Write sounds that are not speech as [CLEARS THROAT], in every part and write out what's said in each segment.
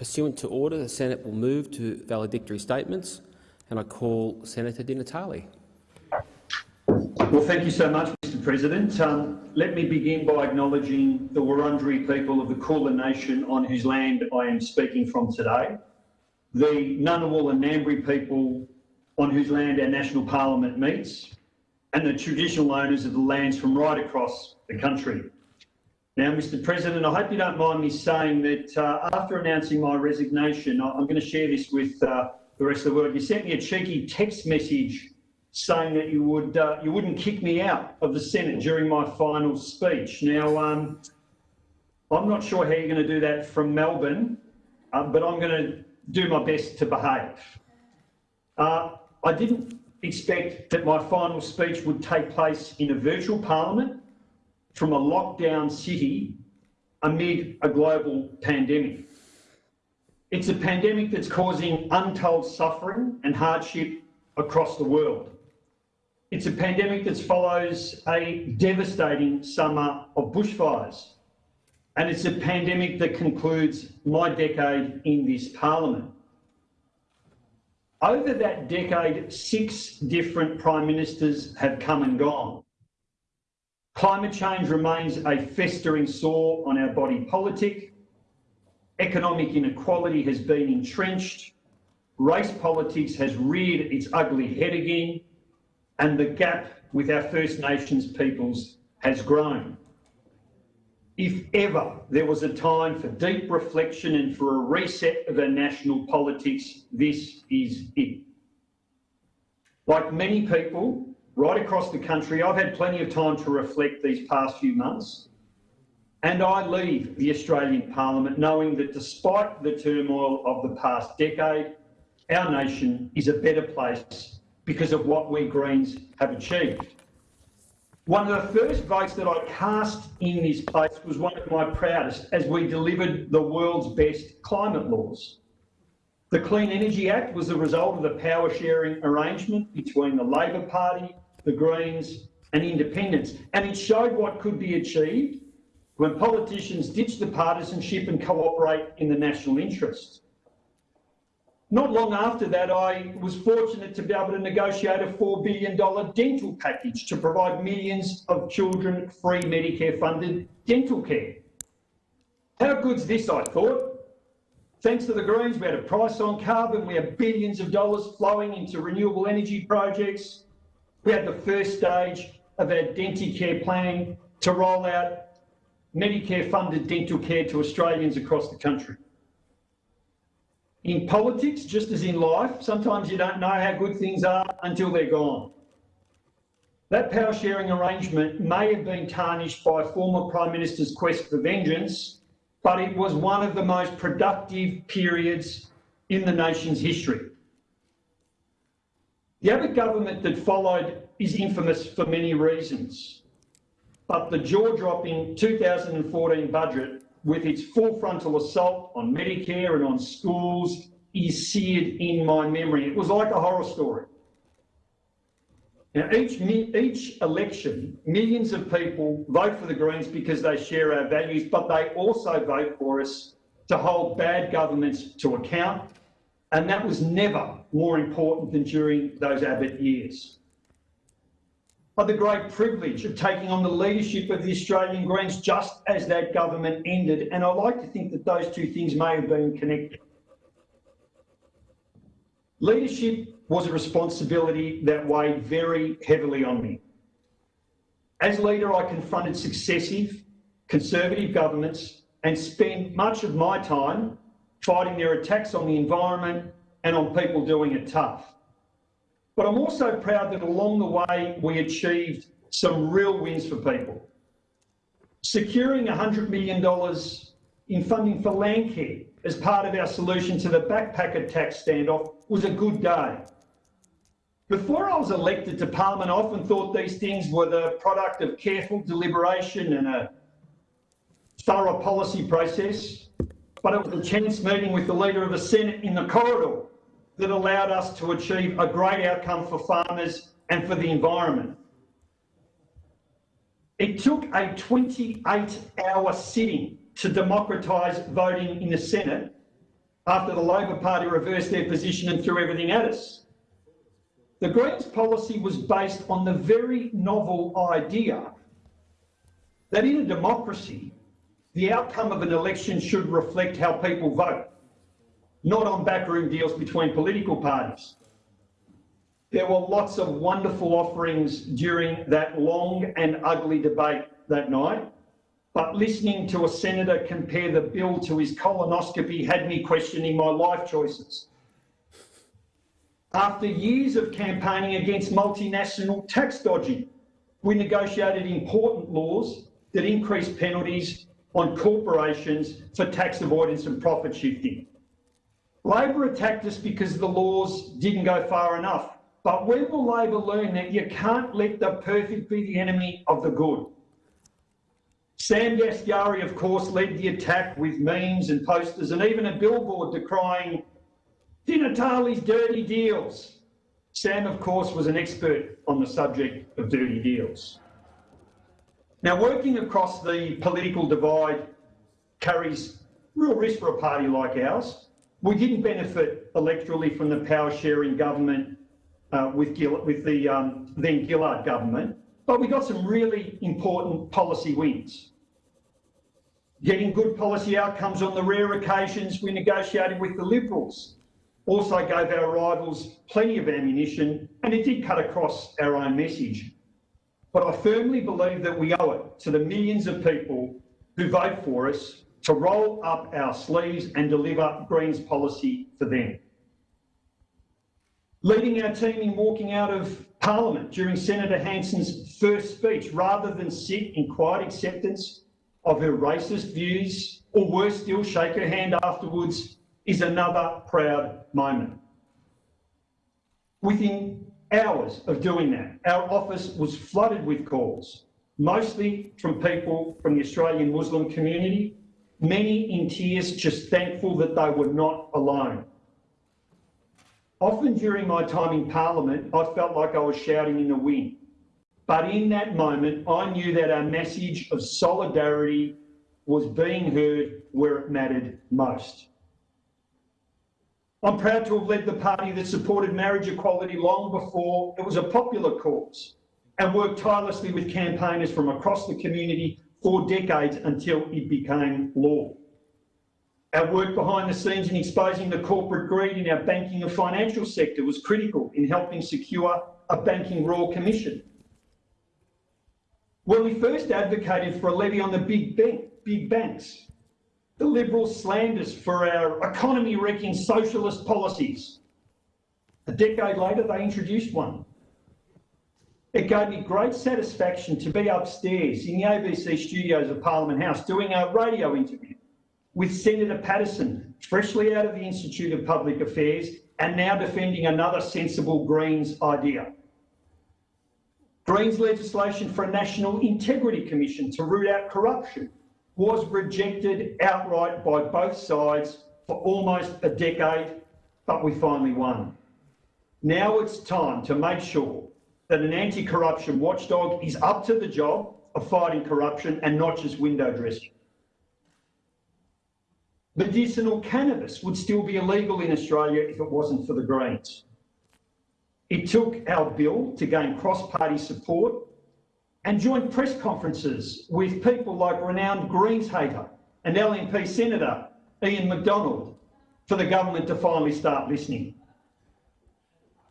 Pursuant to order, the Senate will move to valedictory statements, and I call Senator Di Natale. Well, thank you so much, Mr President. Um, let me begin by acknowledging the Wurundjeri people of the Kulin Nation on whose land I am speaking from today, the Ngunnawal and Ngambri people on whose land our national parliament meets, and the traditional owners of the lands from right across the country. Now, Mr President, I hope you don't mind me saying that uh, after announcing my resignation, I'm going to share this with uh, the rest of the world. You sent me a cheeky text message saying that you would uh, you wouldn't kick me out of the Senate during my final speech. Now, um, I'm not sure how you're going to do that from Melbourne, uh, but I'm going to do my best to behave. Uh, I didn't expect that my final speech would take place in a virtual parliament from a lockdown city amid a global pandemic. It's a pandemic that's causing untold suffering and hardship across the world. It's a pandemic that follows a devastating summer of bushfires. And it's a pandemic that concludes my decade in this parliament. Over that decade, six different prime ministers have come and gone. Climate change remains a festering sore on our body politic. Economic inequality has been entrenched. Race politics has reared its ugly head again and the gap with our First Nations peoples has grown. If ever there was a time for deep reflection and for a reset of our national politics, this is it. Like many people right across the country, I've had plenty of time to reflect these past few months. And I leave the Australian Parliament knowing that despite the turmoil of the past decade, our nation is a better place because of what we Greens have achieved. One of the first votes that I cast in this place was one of my proudest as we delivered the world's best climate laws. The Clean Energy Act was the result of the power sharing arrangement between the Labor Party, the Greens and independents, and it showed what could be achieved when politicians ditch the partisanship and cooperate in the national interest. Not long after that, I was fortunate to be able to negotiate a $4 billion dental package to provide millions of children free Medicare funded dental care. How good's this, I thought? Thanks to the Greens, we had a price on carbon, we had billions of dollars flowing into renewable energy projects. We had the first stage of our Denticare plan to roll out Medicare funded dental care to Australians across the country. In politics, just as in life, sometimes you don't know how good things are until they're gone. That power sharing arrangement may have been tarnished by former Prime Minister's quest for vengeance, but it was one of the most productive periods in the nation's history. The Abbott government that followed is infamous for many reasons, but the jaw-dropping 2014 budget with its full frontal assault on Medicare and on schools is seared in my memory. It was like a horror story. Now, each, each election, millions of people vote for the Greens because they share our values, but they also vote for us to hold bad governments to account. And that was never more important than during those Abbott years I had the great privilege of taking on the leadership of the Australian Greens just as that government ended, and I like to think that those two things may have been connected. Leadership was a responsibility that weighed very heavily on me. As leader, I confronted successive Conservative governments and spent much of my time fighting their attacks on the environment and on people doing it tough. But I'm also proud that along the way we achieved some real wins for people. Securing $100 million in funding for Landcare as part of our solution to the backpacker tax standoff was a good day. Before I was elected to Parliament, I often thought these things were the product of careful deliberation and a thorough policy process, but it was a chance meeting with the Leader of the Senate in the corridor that allowed us to achieve a great outcome for farmers and for the environment. It took a 28 hour sitting to democratise voting in the Senate, after the Labor Party reversed their position and threw everything at us. The Greens policy was based on the very novel idea that in a democracy, the outcome of an election should reflect how people vote, not on backroom deals between political parties. There were lots of wonderful offerings during that long and ugly debate that night, but listening to a senator compare the bill to his colonoscopy had me questioning my life choices. After years of campaigning against multinational tax dodging, we negotiated important laws that increased penalties on corporations for tax avoidance and profit shifting. Labor attacked us because the laws didn't go far enough. But when will Labor learn that you can't let the perfect be the enemy of the good? Sam Dastyari, of course, led the attack with memes and posters and even a billboard decrying Di Natale's dirty deals. Sam, of course, was an expert on the subject of dirty deals. Now, working across the political divide carries real risk for a party like ours. We didn't benefit electorally from the power sharing government uh, with, Gill with the um, then Gillard government, but we got some really important policy wins getting good policy outcomes on the rare occasions we negotiated with the Liberals. Also gave our rivals plenty of ammunition and it did cut across our own message. But I firmly believe that we owe it to the millions of people who vote for us to roll up our sleeves and deliver Greens policy for them. Leading our team in walking out of Parliament during Senator Hanson's first speech, rather than sit in quiet acceptance of her racist views, or worse still, shake her hand afterwards, is another proud moment. Within hours of doing that, our office was flooded with calls, mostly from people from the Australian Muslim community, many in tears, just thankful that they were not alone. Often during my time in Parliament, I felt like I was shouting in the wind. But in that moment, I knew that our message of solidarity was being heard where it mattered most. I'm proud to have led the party that supported marriage equality long before it was a popular cause and worked tirelessly with campaigners from across the community for decades until it became law. Our work behind the scenes in exposing the corporate greed in our banking and financial sector was critical in helping secure a banking royal commission when we first advocated for a levy on the big, bank, big banks, the Liberals slammed us for our economy-wrecking socialist policies. A decade later, they introduced one. It gave me great satisfaction to be upstairs in the ABC studios of Parliament House doing a radio interview with Senator Paterson, freshly out of the Institute of Public Affairs and now defending another sensible Greens idea. Greens legislation for a National Integrity Commission to root out corruption was rejected outright by both sides for almost a decade, but we finally won. Now it's time to make sure that an anti-corruption watchdog is up to the job of fighting corruption and not just window dressing. Medicinal cannabis would still be illegal in Australia if it wasn't for the Greens. It took our bill to gain cross-party support and joint press conferences with people like renowned Greens hater and LNP Senator Ian Macdonald for the government to finally start listening.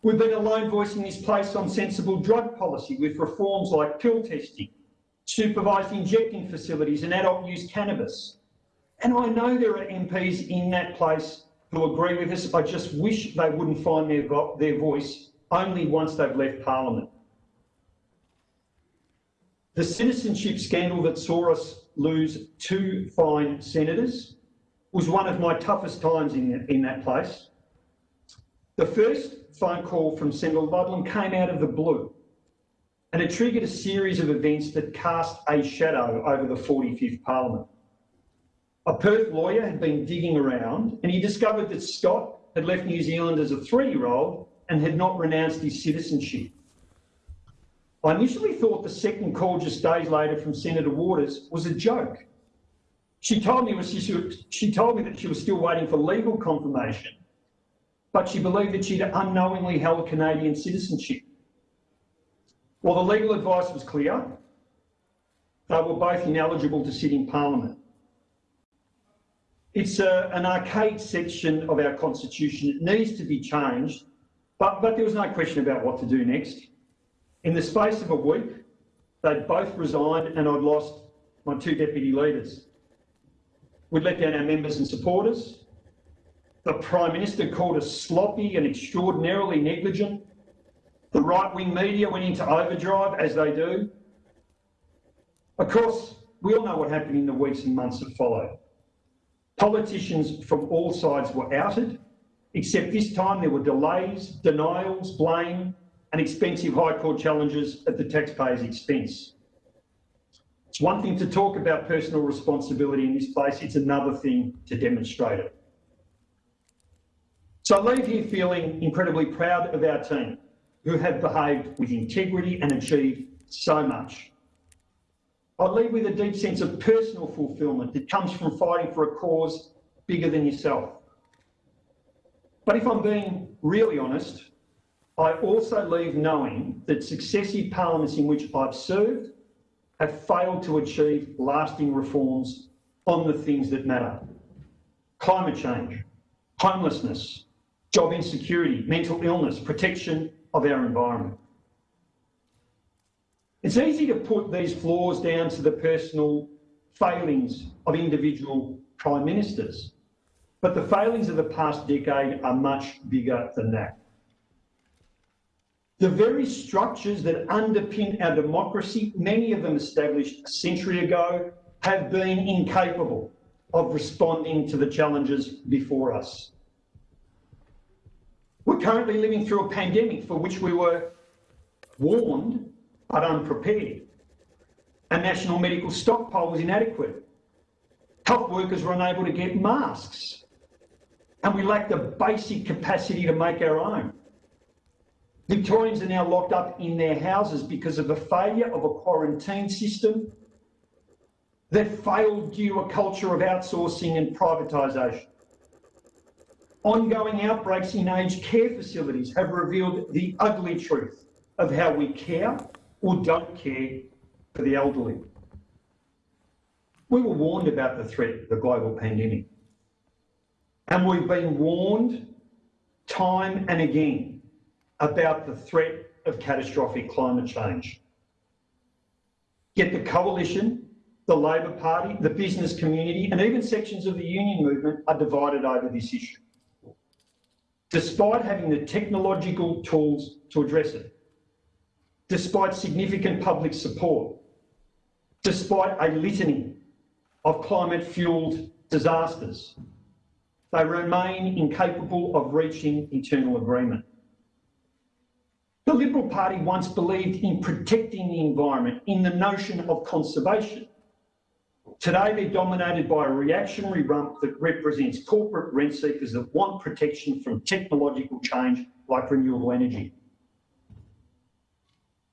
We've been a lone voice in this place on sensible drug policy with reforms like pill testing, supervised injecting facilities and adult use cannabis. And I know there are MPs in that place who agree with us. I just wish they wouldn't find their, their voice only once they've left Parliament. The citizenship scandal that saw us lose two fine senators was one of my toughest times in, in that place. The first phone call from Senator Ludlam came out of the blue and it triggered a series of events that cast a shadow over the 45th Parliament. A Perth lawyer had been digging around and he discovered that Scott had left New Zealand as a three-year-old and had not renounced his citizenship. I initially thought the second call just days later from Senator Waters was a joke. She told me was she, she told me that she was still waiting for legal confirmation, but she believed that she'd unknowingly held Canadian citizenship. Well, the legal advice was clear. They were both ineligible to sit in Parliament. It's a, an archaic section of our constitution. It needs to be changed, but, but there was no question about what to do next. In the space of a week, they'd both resigned and I'd lost my two deputy leaders. We'd let down our members and supporters. The Prime Minister called us sloppy and extraordinarily negligent. The right-wing media went into overdrive, as they do. Of course, we all know what happened in the weeks and months that followed. Politicians from all sides were outed, except this time there were delays, denials, blame and expensive High Court challenges at the taxpayer's expense. It's one thing to talk about personal responsibility in this place, it's another thing to demonstrate it. So I leave here feeling incredibly proud of our team, who have behaved with integrity and achieved so much. I leave with a deep sense of personal fulfilment that comes from fighting for a cause bigger than yourself. But if I'm being really honest, I also leave knowing that successive parliaments in which I've served have failed to achieve lasting reforms on the things that matter. Climate change, homelessness, job insecurity, mental illness, protection of our environment. It's easy to put these flaws down to the personal failings of individual prime ministers, but the failings of the past decade are much bigger than that. The very structures that underpin our democracy, many of them established a century ago, have been incapable of responding to the challenges before us. We're currently living through a pandemic for which we were warned but unprepared. A national medical stockpile was inadequate. Health workers were unable to get masks. And we lacked the basic capacity to make our own. Victorians are now locked up in their houses because of the failure of a quarantine system that failed due to a culture of outsourcing and privatisation. Ongoing outbreaks in aged care facilities have revealed the ugly truth of how we care or don't care for the elderly. We were warned about the threat of the global pandemic. And we've been warned time and again about the threat of catastrophic climate change. Yet the coalition, the Labor Party, the business community and even sections of the union movement are divided over this issue. Despite having the technological tools to address it, despite significant public support, despite a litany of climate-fuelled disasters, they remain incapable of reaching internal agreement. The Liberal Party once believed in protecting the environment, in the notion of conservation. Today they're dominated by a reactionary rump that represents corporate rent seekers that want protection from technological change like renewable energy.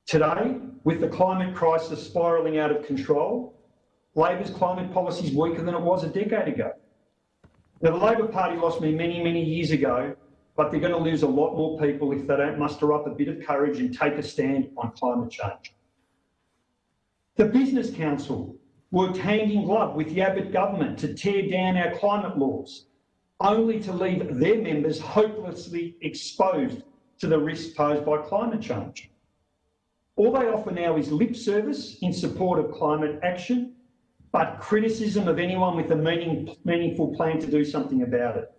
Today, with the climate crisis spiralling out of control, Labor's climate policy is weaker than it was a decade ago. Now, the Labor Party lost me many, many years ago, but they're going to lose a lot more people if they don't muster up a bit of courage and take a stand on climate change. The Business Council worked hand in glove with the Abbott government to tear down our climate laws, only to leave their members hopelessly exposed to the risks posed by climate change. All they offer now is lip service in support of climate action, but criticism of anyone with a meaning, meaningful plan to do something about it.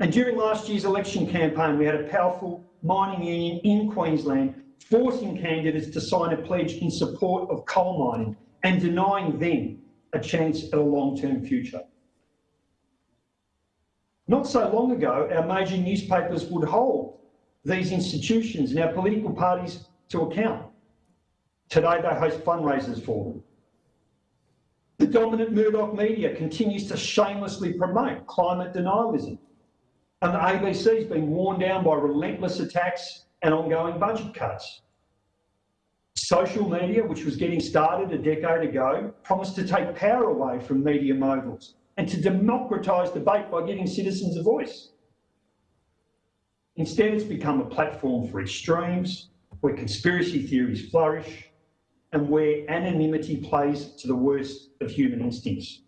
And during last year's election campaign, we had a powerful mining union in Queensland forcing candidates to sign a pledge in support of coal mining and denying them a chance at a long-term future. Not so long ago, our major newspapers would hold these institutions and our political parties to account. Today they host fundraisers for them. The dominant Murdoch media continues to shamelessly promote climate denialism. And the ABC has been worn down by relentless attacks and ongoing budget cuts. Social media, which was getting started a decade ago, promised to take power away from media moguls and to democratise debate by giving citizens a voice. Instead, it's become a platform for extremes, where conspiracy theories flourish, and where anonymity plays to the worst of human instincts.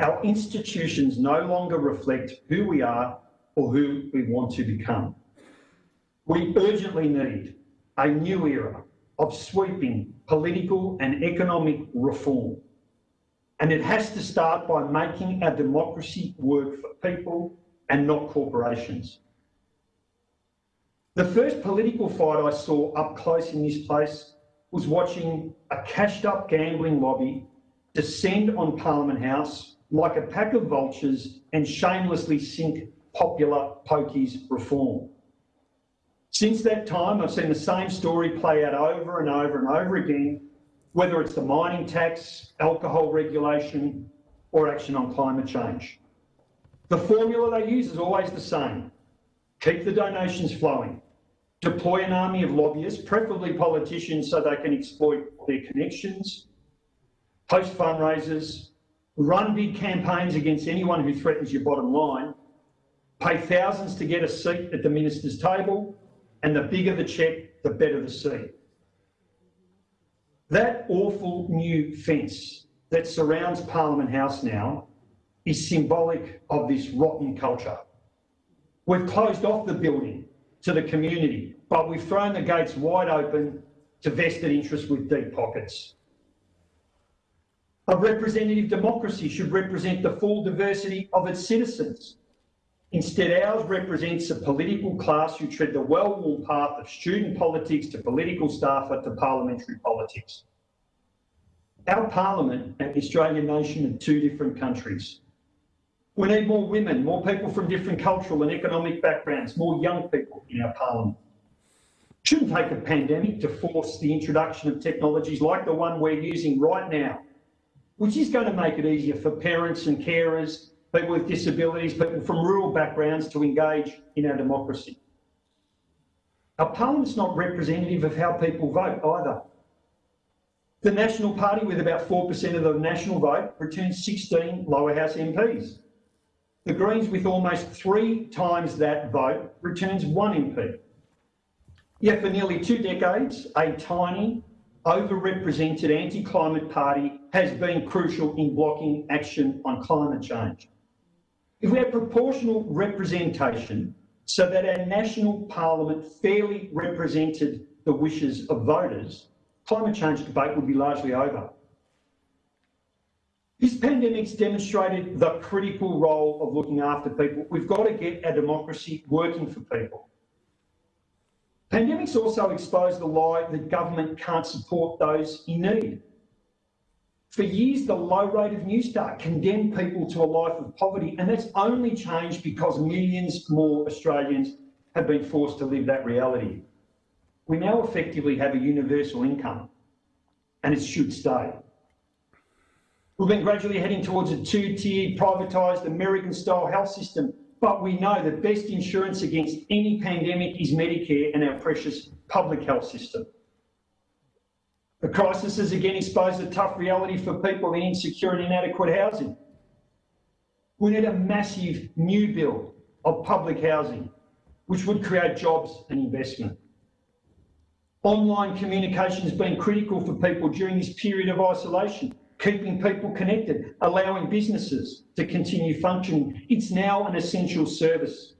Our institutions no longer reflect who we are or who we want to become. We urgently need a new era of sweeping political and economic reform. And it has to start by making our democracy work for people and not corporations. The first political fight I saw up close in this place was watching a cashed up gambling lobby descend on Parliament House like a pack of vultures and shamelessly sink popular pokies reform. Since that time, I've seen the same story play out over and over and over again, whether it's the mining tax, alcohol regulation, or action on climate change. The formula they use is always the same. Keep the donations flowing. Deploy an army of lobbyists, preferably politicians, so they can exploit their connections. Host fundraisers, run big campaigns against anyone who threatens your bottom line, pay thousands to get a seat at the minister's table, and the bigger the cheque, the better the seat. That awful new fence that surrounds Parliament House now is symbolic of this rotten culture. We've closed off the building to the community, but we've thrown the gates wide open to vested interests with deep pockets. A representative democracy should represent the full diversity of its citizens. Instead, ours represents a political class who tread the well-worn path of student politics to political staffer to parliamentary politics. Our parliament and the Australian nation are two different countries. We need more women, more people from different cultural and economic backgrounds, more young people in our parliament. It shouldn't take a pandemic to force the introduction of technologies like the one we're using right now, which is going to make it easier for parents and carers, people with disabilities, people from rural backgrounds to engage in our democracy. Our parliament's not representative of how people vote either. The National Party, with about 4% of the national vote, returns 16 lower house MPs. The Greens, with almost three times that vote, returns one MP. Yet for nearly two decades, a tiny, overrepresented anti-climate party has been crucial in blocking action on climate change. If we had proportional representation so that our national parliament fairly represented the wishes of voters, climate change debate would be largely over. This pandemic's demonstrated the critical role of looking after people. We've got to get our democracy working for people. Pandemics also exposed the lie that government can't support those in need. For years, the low rate of Newstart condemned people to a life of poverty, and that's only changed because millions more Australians have been forced to live that reality. We now effectively have a universal income, and it should stay. We've been gradually heading towards a two-tiered, privatised American-style health system, but we know the best insurance against any pandemic is Medicare and our precious public health system. The crisis has again exposed a tough reality for people in insecure and inadequate housing. We need a massive new build of public housing, which would create jobs and investment. Online communication has been critical for people during this period of isolation keeping people connected, allowing businesses to continue functioning. It's now an essential service.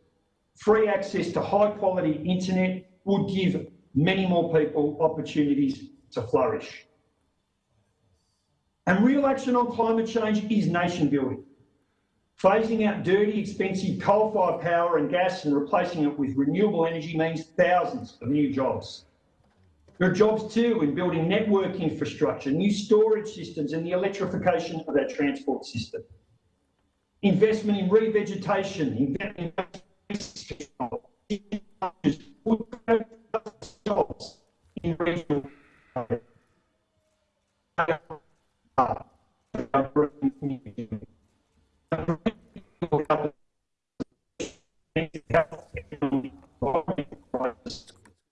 Free access to high quality internet would give many more people opportunities to flourish. And real action on climate change is nation building. Phasing out dirty, expensive coal-fired power and gas and replacing it with renewable energy means thousands of new jobs. There are jobs too in building network infrastructure, new storage systems and the electrification of our transport system. Investment in revegetation, investment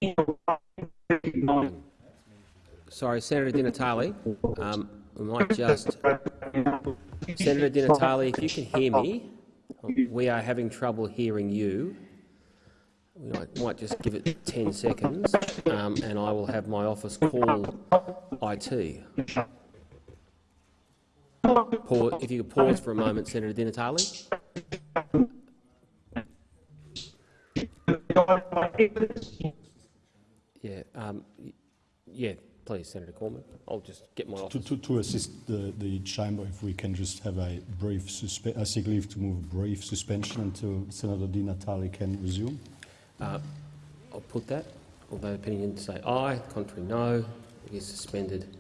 in sorry, Senator Di Natale, um, we might just... Senator Di Natale, if you can hear me, we are having trouble hearing you. We might, might just give it 10 seconds, um, and I will have my office call IT. Pause, if you could pause for a moment, Senator Di Natale. Yeah, um, yeah, please, Senator Cormann. I'll just get my To, to, to assist the, the chamber, if we can just have a brief suspe, I seek leave to move a brief suspension until Senator Di Natale can resume. Uh, I'll put that. All those opinion say aye, contrary no. It is suspended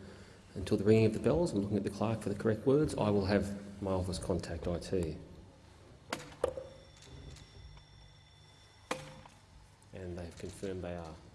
until the ringing of the bells. I'm looking at the clerk for the correct words. I will have my office contact IT. And they've confirmed they are.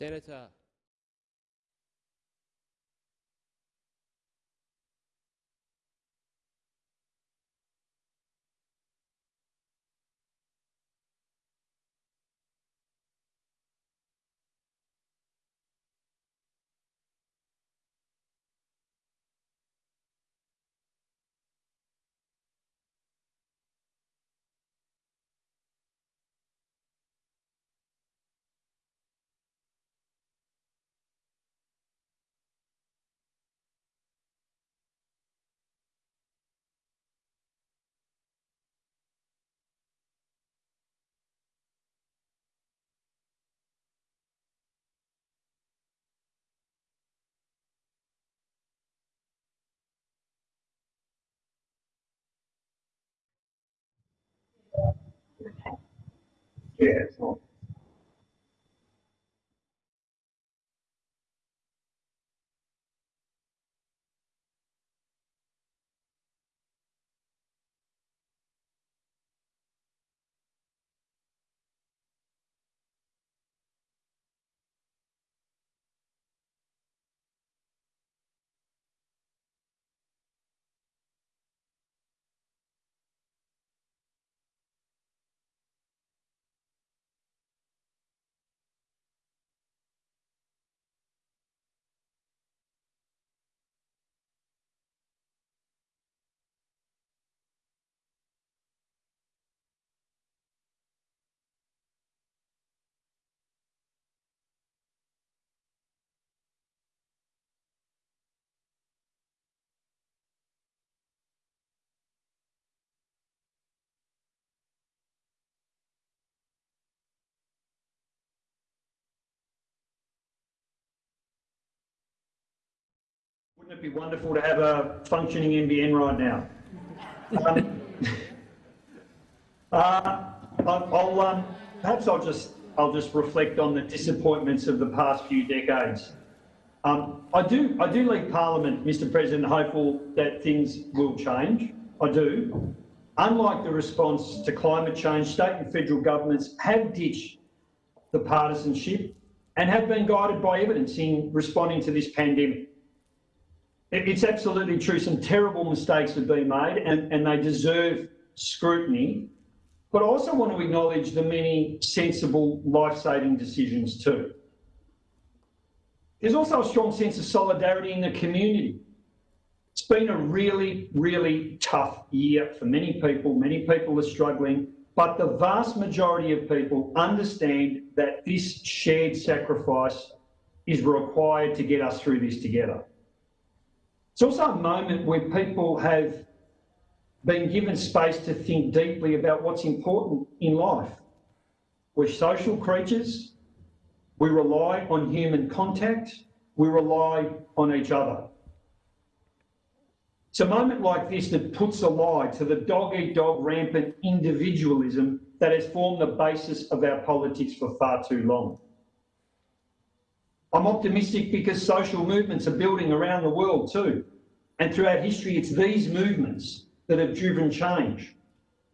Senator. Yeah, it's Wouldn't be wonderful to have a functioning NBN right now? Um, [LAUGHS] uh, I'll, um, perhaps I'll just, I'll just reflect on the disappointments of the past few decades. Um, I do, I do leave Parliament, Mr President, hopeful that things will change. I do. unlike the response to climate change, state and federal governments have ditched the partisanship and have been guided by evidence in responding to this pandemic. It's absolutely true, some terrible mistakes have been made and, and they deserve scrutiny. But I also want to acknowledge the many sensible life-saving decisions too. There's also a strong sense of solidarity in the community. It's been a really, really tough year for many people. Many people are struggling, but the vast majority of people understand that this shared sacrifice is required to get us through this together. It's also a moment where people have been given space to think deeply about what's important in life. We're social creatures. We rely on human contact. We rely on each other. It's a moment like this that puts a lie to the dog-eat-dog rampant individualism that has formed the basis of our politics for far too long. I'm optimistic because social movements are building around the world too. And throughout history, it's these movements that have driven change.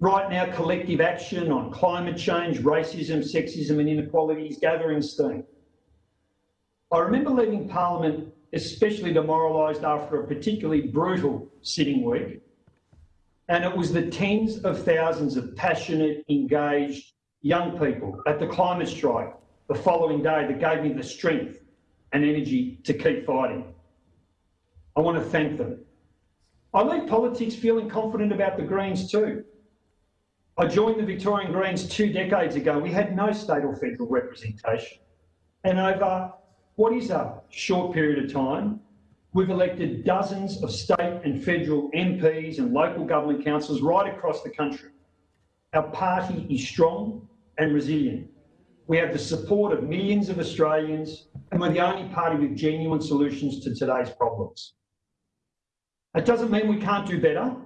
Right now, collective action on climate change, racism, sexism and inequality is gathering steam. I remember leaving Parliament especially demoralised after a particularly brutal sitting week. And it was the tens of thousands of passionate, engaged young people at the climate strike the following day that gave me the strength and energy to keep fighting. I want to thank them. I leave politics feeling confident about the Greens too. I joined the Victorian Greens two decades ago. We had no state or federal representation. And over what is a short period of time, we've elected dozens of state and federal MPs and local government councils right across the country. Our party is strong and resilient. We have the support of millions of Australians and we're the only party with genuine solutions to today's problems. It doesn't mean we can't do better.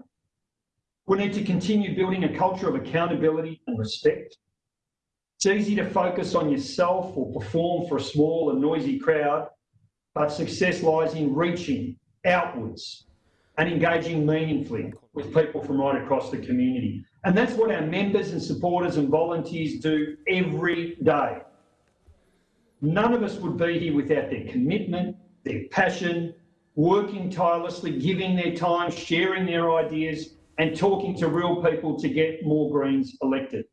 We need to continue building a culture of accountability and respect. It's easy to focus on yourself or perform for a small and noisy crowd, but success lies in reaching outwards and engaging meaningfully with people from right across the community. And that's what our members and supporters and volunteers do every day. None of us would be here without their commitment, their passion, working tirelessly, giving their time, sharing their ideas and talking to real people to get more Greens elected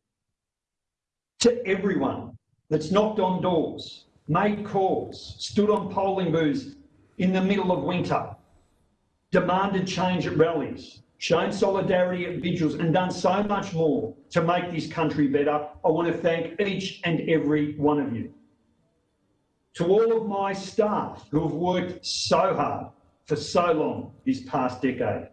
to everyone that's knocked on doors, made calls, stood on polling booths in the middle of winter, demanded change at rallies, shown solidarity at vigils and done so much more to make this country better, I want to thank each and every one of you. To all of my staff who have worked so hard for so long this past decade,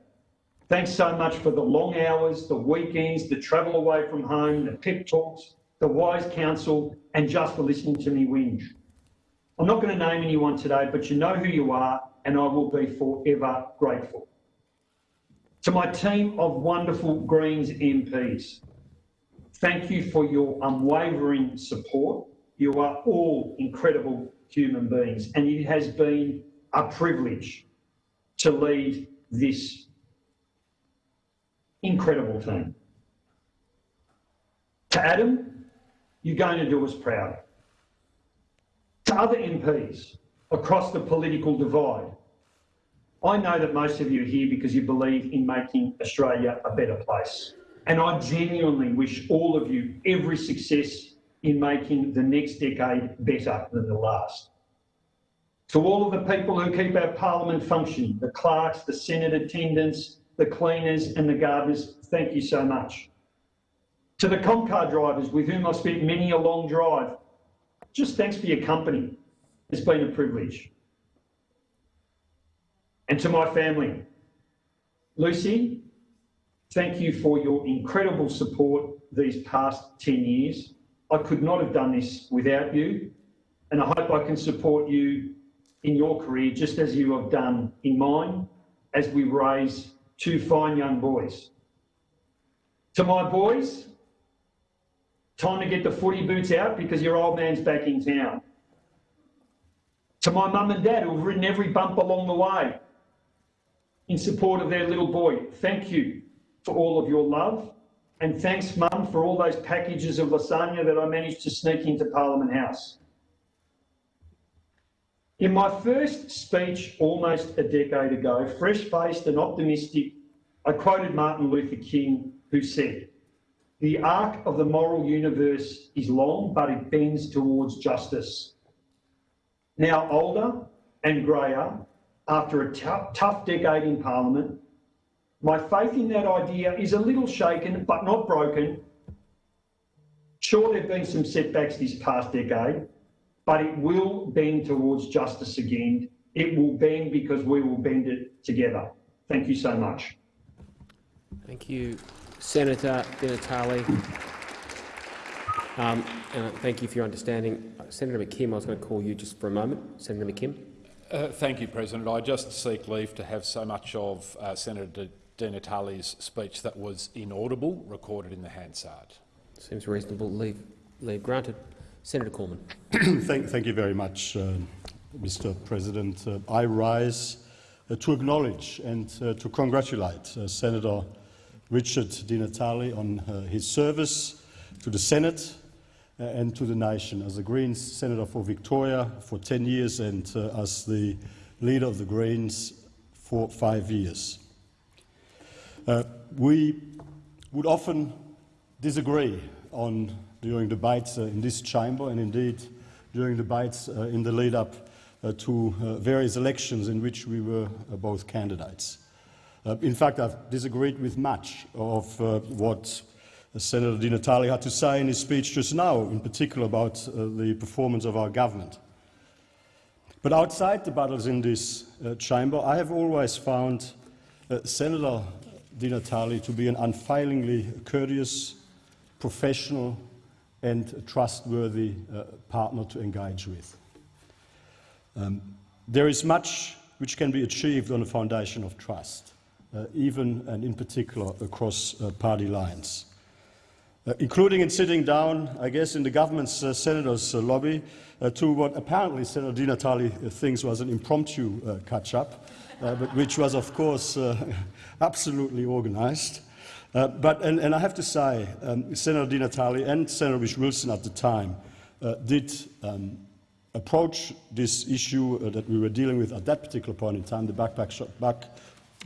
thanks so much for the long hours, the weekends, the travel away from home, the pep talks, the wise counsel, and just for listening to me whinge. I'm not going to name anyone today, but you know who you are, and I will be forever grateful. To my team of wonderful Greens MPs, thank you for your unwavering support. You are all incredible human beings, and it has been a privilege to lead this incredible team. To Adam, you're going to do us proud. To other MPs across the political divide, I know that most of you are here because you believe in making Australia a better place. And I genuinely wish all of you every success in making the next decade better than the last. To all of the people who keep our parliament functioning, the clerks, the Senate attendants, the cleaners and the gardeners, thank you so much. To the Comcar drivers with whom I've spent many a long drive, just thanks for your company. It's been a privilege. And to my family, Lucy, thank you for your incredible support these past 10 years. I could not have done this without you, and I hope I can support you in your career just as you have done in mine as we raise two fine young boys. To my boys, Time to get the footy boots out because your old man's back in town. To my mum and dad who've ridden every bump along the way in support of their little boy, thank you for all of your love. And thanks, Mum, for all those packages of lasagna that I managed to sneak into Parliament House. In my first speech almost a decade ago, fresh-faced and optimistic, I quoted Martin Luther King, who said, the arc of the moral universe is long, but it bends towards justice. Now older and greyer, after a tough, decade in Parliament, my faith in that idea is a little shaken, but not broken. Sure, there have been some setbacks this past decade, but it will bend towards justice again. It will bend because we will bend it together. Thank you so much. Thank you, Senator Di Natale. Um, and thank you for your understanding. Senator McKim, I was going to call you just for a moment. Senator McKim. Uh, thank you, President. I just seek leave to have so much of uh, Senator Di, Di Natale's speech that was inaudible recorded in the Hansard. Seems reasonable. Leave, leave granted. Senator Cormann. [CLEARS THROAT] thank, thank, you very much, uh, Mr. President. Uh, I rise uh, to acknowledge and uh, to congratulate uh, Senator Richard Di Natale on uh, his service to the Senate Uh, and to the nation as a Greens Senator for Victoria for 10 years and uh, as the leader of the Greens for five years. Uh, we would often disagree on during debates uh, in this chamber and indeed during debates uh, in the lead up uh, to various elections in which we were both candidates. in fact, I've disagreed with much of what Senator Di Natale had to say in his speech just now, in particular about the performance of our government. But outside the battles in this uh, chamber, I have always found uh, Senator Di Natale to be an unfailingly courteous, professional and trustworthy uh, partner to engage with. Um, there is much which can be achieved on a foundation of trust, uh, even and in particular across uh, party lines. Uh, including in sitting down, I guess, in the government's uh, senator's uh, lobby to what apparently Senator Di Natale thinks was an impromptu catch-up, but which was, of course, [LAUGHS] absolutely organized. But, and, and, I have to say, um, Senator Di Natale and Senator Whish-Wilson at the time did um, approach this issue uh, that we were dealing with at that particular point in time, the backpack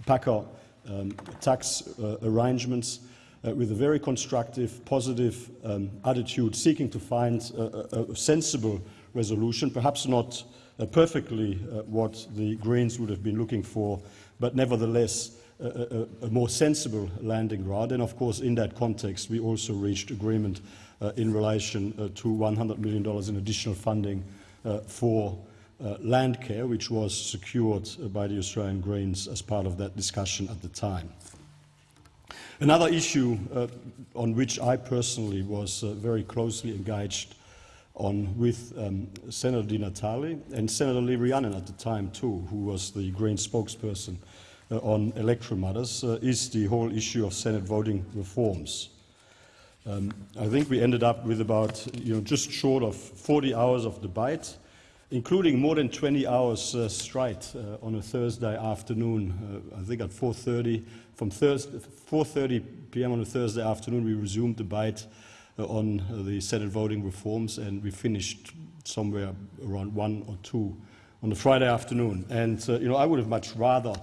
backpacker um, tax uh, arrangements, uh, with a very constructive, positive um, attitude, seeking to find a, a sensible resolution, perhaps not perfectly what the Greens would have been looking for, but nevertheless a, a, a, more sensible landing ground. And of course, in that context, we also reached agreement uh, in relation uh, to $100 million in additional funding uh, for uh, land care, which was secured uh, by the Australian Greens as part of that discussion at the time. Another issue uh, on which I personally was very closely engaged on with um, Senator Di Natale and Senator Lee Rhiannon at the time too, who was the Green spokesperson uh, on electoral matters uh, is the whole issue of Senate voting reforms. Um, I think we ended up with about, you know, just short of 40 hours of debate, including more than 20 hours uh, straight uh, on a Thursday afternoon. Uh, I think at 4:30 from 4:30 p.m. on a Thursday afternoon, we resumed the debate uh, on the Senate voting reforms, and we finished somewhere around one or two on the Friday afternoon. And you know, I would have much rather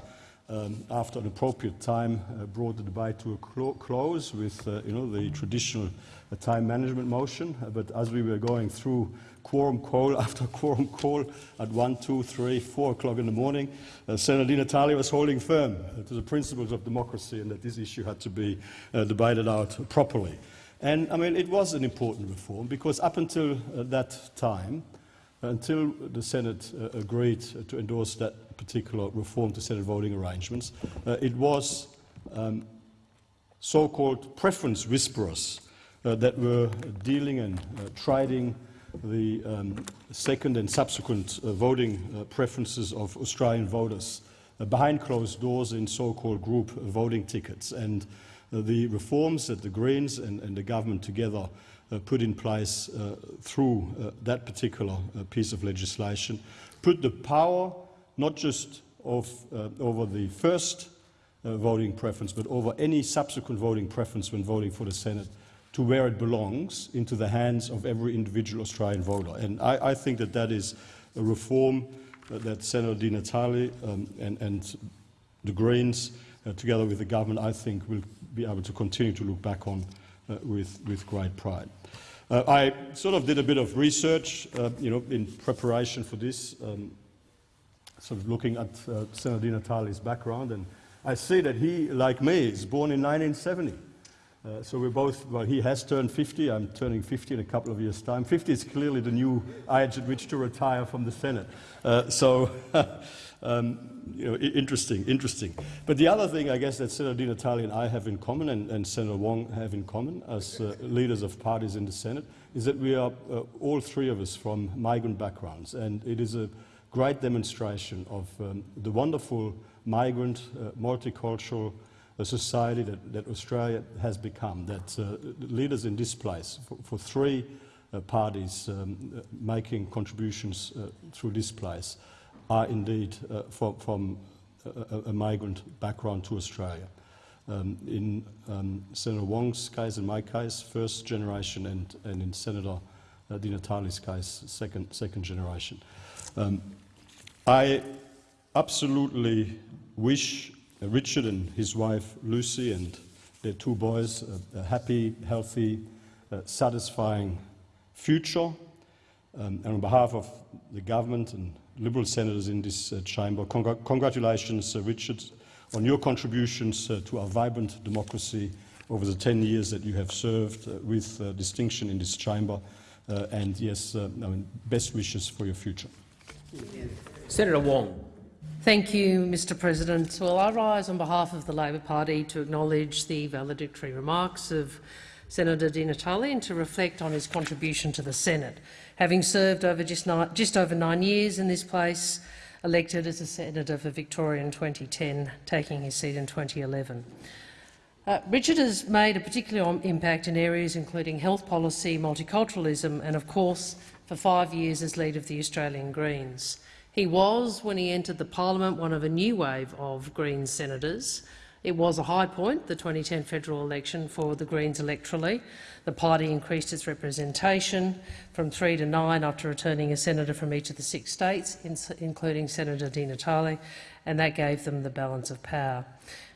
um, after an appropriate time, uh, brought the debate to a clo close with uh, you know, the traditional uh, time management motion. Uh, but as we were going through quorum call [LAUGHS] after quorum call at 1, 2, 3, 4 o'clock in the morning, uh, Senator Di Natale was holding firm to the principles of democracy and that this issue had to be uh, debated out properly. And I mean, it was an important reform because up until that time, until the Senate uh, agreed to endorse that particular reform to Senate voting arrangements, uh, it was um, so-called preference whisperers uh, that were dealing and uh, trading the um, second and subsequent uh, voting uh, preferences of Australian voters behind closed doors in so-called group voting tickets. And the reforms that the Greens and, and the government together put in place uh, through uh, that particular piece of legislation, put the power not just of, over the first uh, voting preference, but over any subsequent voting preference when voting for the Senate to where it belongs, into the hands of every individual Australian voter. And I, I think that that is a reform uh, that Senator Di Natale um, and, and the Greens, uh, together with the government, I think will be able to continue to look back on uh, with, with great pride. Uh, I sort of did a bit of research, uh, you know, in preparation for this, um, sort of looking at uh, Senator Di Natale's background, and I see that he, like me, is born in 1970. Uh, so we're both, well, he has turned 50, I'm turning 50 in a couple of years' time. 50 is clearly the new age at which to retire from the Senate. Uh, so, [LAUGHS] um, you know, interesting, interesting. But the other thing, I guess, that Senator Di Natale and I have in common, and, and Senator Wong have in common as uh, leaders of parties in the Senate, is that we are, uh, all three of us, from migrant backgrounds. And it is a great demonstration of um, the wonderful migrant, uh, multicultural, a society that, that Australia has become, that uh, leaders in this place, for, for three uh, parties um, uh, making contributions uh, through this place, are indeed uh, from, from a, a, migrant background to Australia. Um, in um, Senator Wong's case, in my case, first generation, and, and in Senator uh, Di Natale's case, second, second generation. Um, I absolutely wish uh, Richard and his wife Lucy and their two boys a, a happy, healthy, uh, satisfying future. Um, and on behalf of the government and Liberal senators in this uh, chamber, congr congratulations, uh, Richard, on your contributions uh, to our vibrant democracy over the 10 years that you have served uh, with distinction in this chamber. and yes, I mean, best wishes for your future. Senator Wong. Thank you, Mr President. Well, I rise on behalf of the Labor Party to acknowledge the valedictory remarks of Senator Di Natale and to reflect on his contribution to the Senate, having served over just, nine, just over nine years in this place, elected as a senator for Victoria in 2010, taking his seat in 2011. Uh, Richard has made a particular impact in areas including health policy, multiculturalism and, of course, for five years as leader of the Australian Greens. He was, when he entered the parliament, one of a new wave of Greens senators. It was a high point, the 2010 federal election for the Greens electorally. The party increased its representation from three to nine after returning a senator from each of the six states, including Senator Di Natale, and that gave them the balance of power.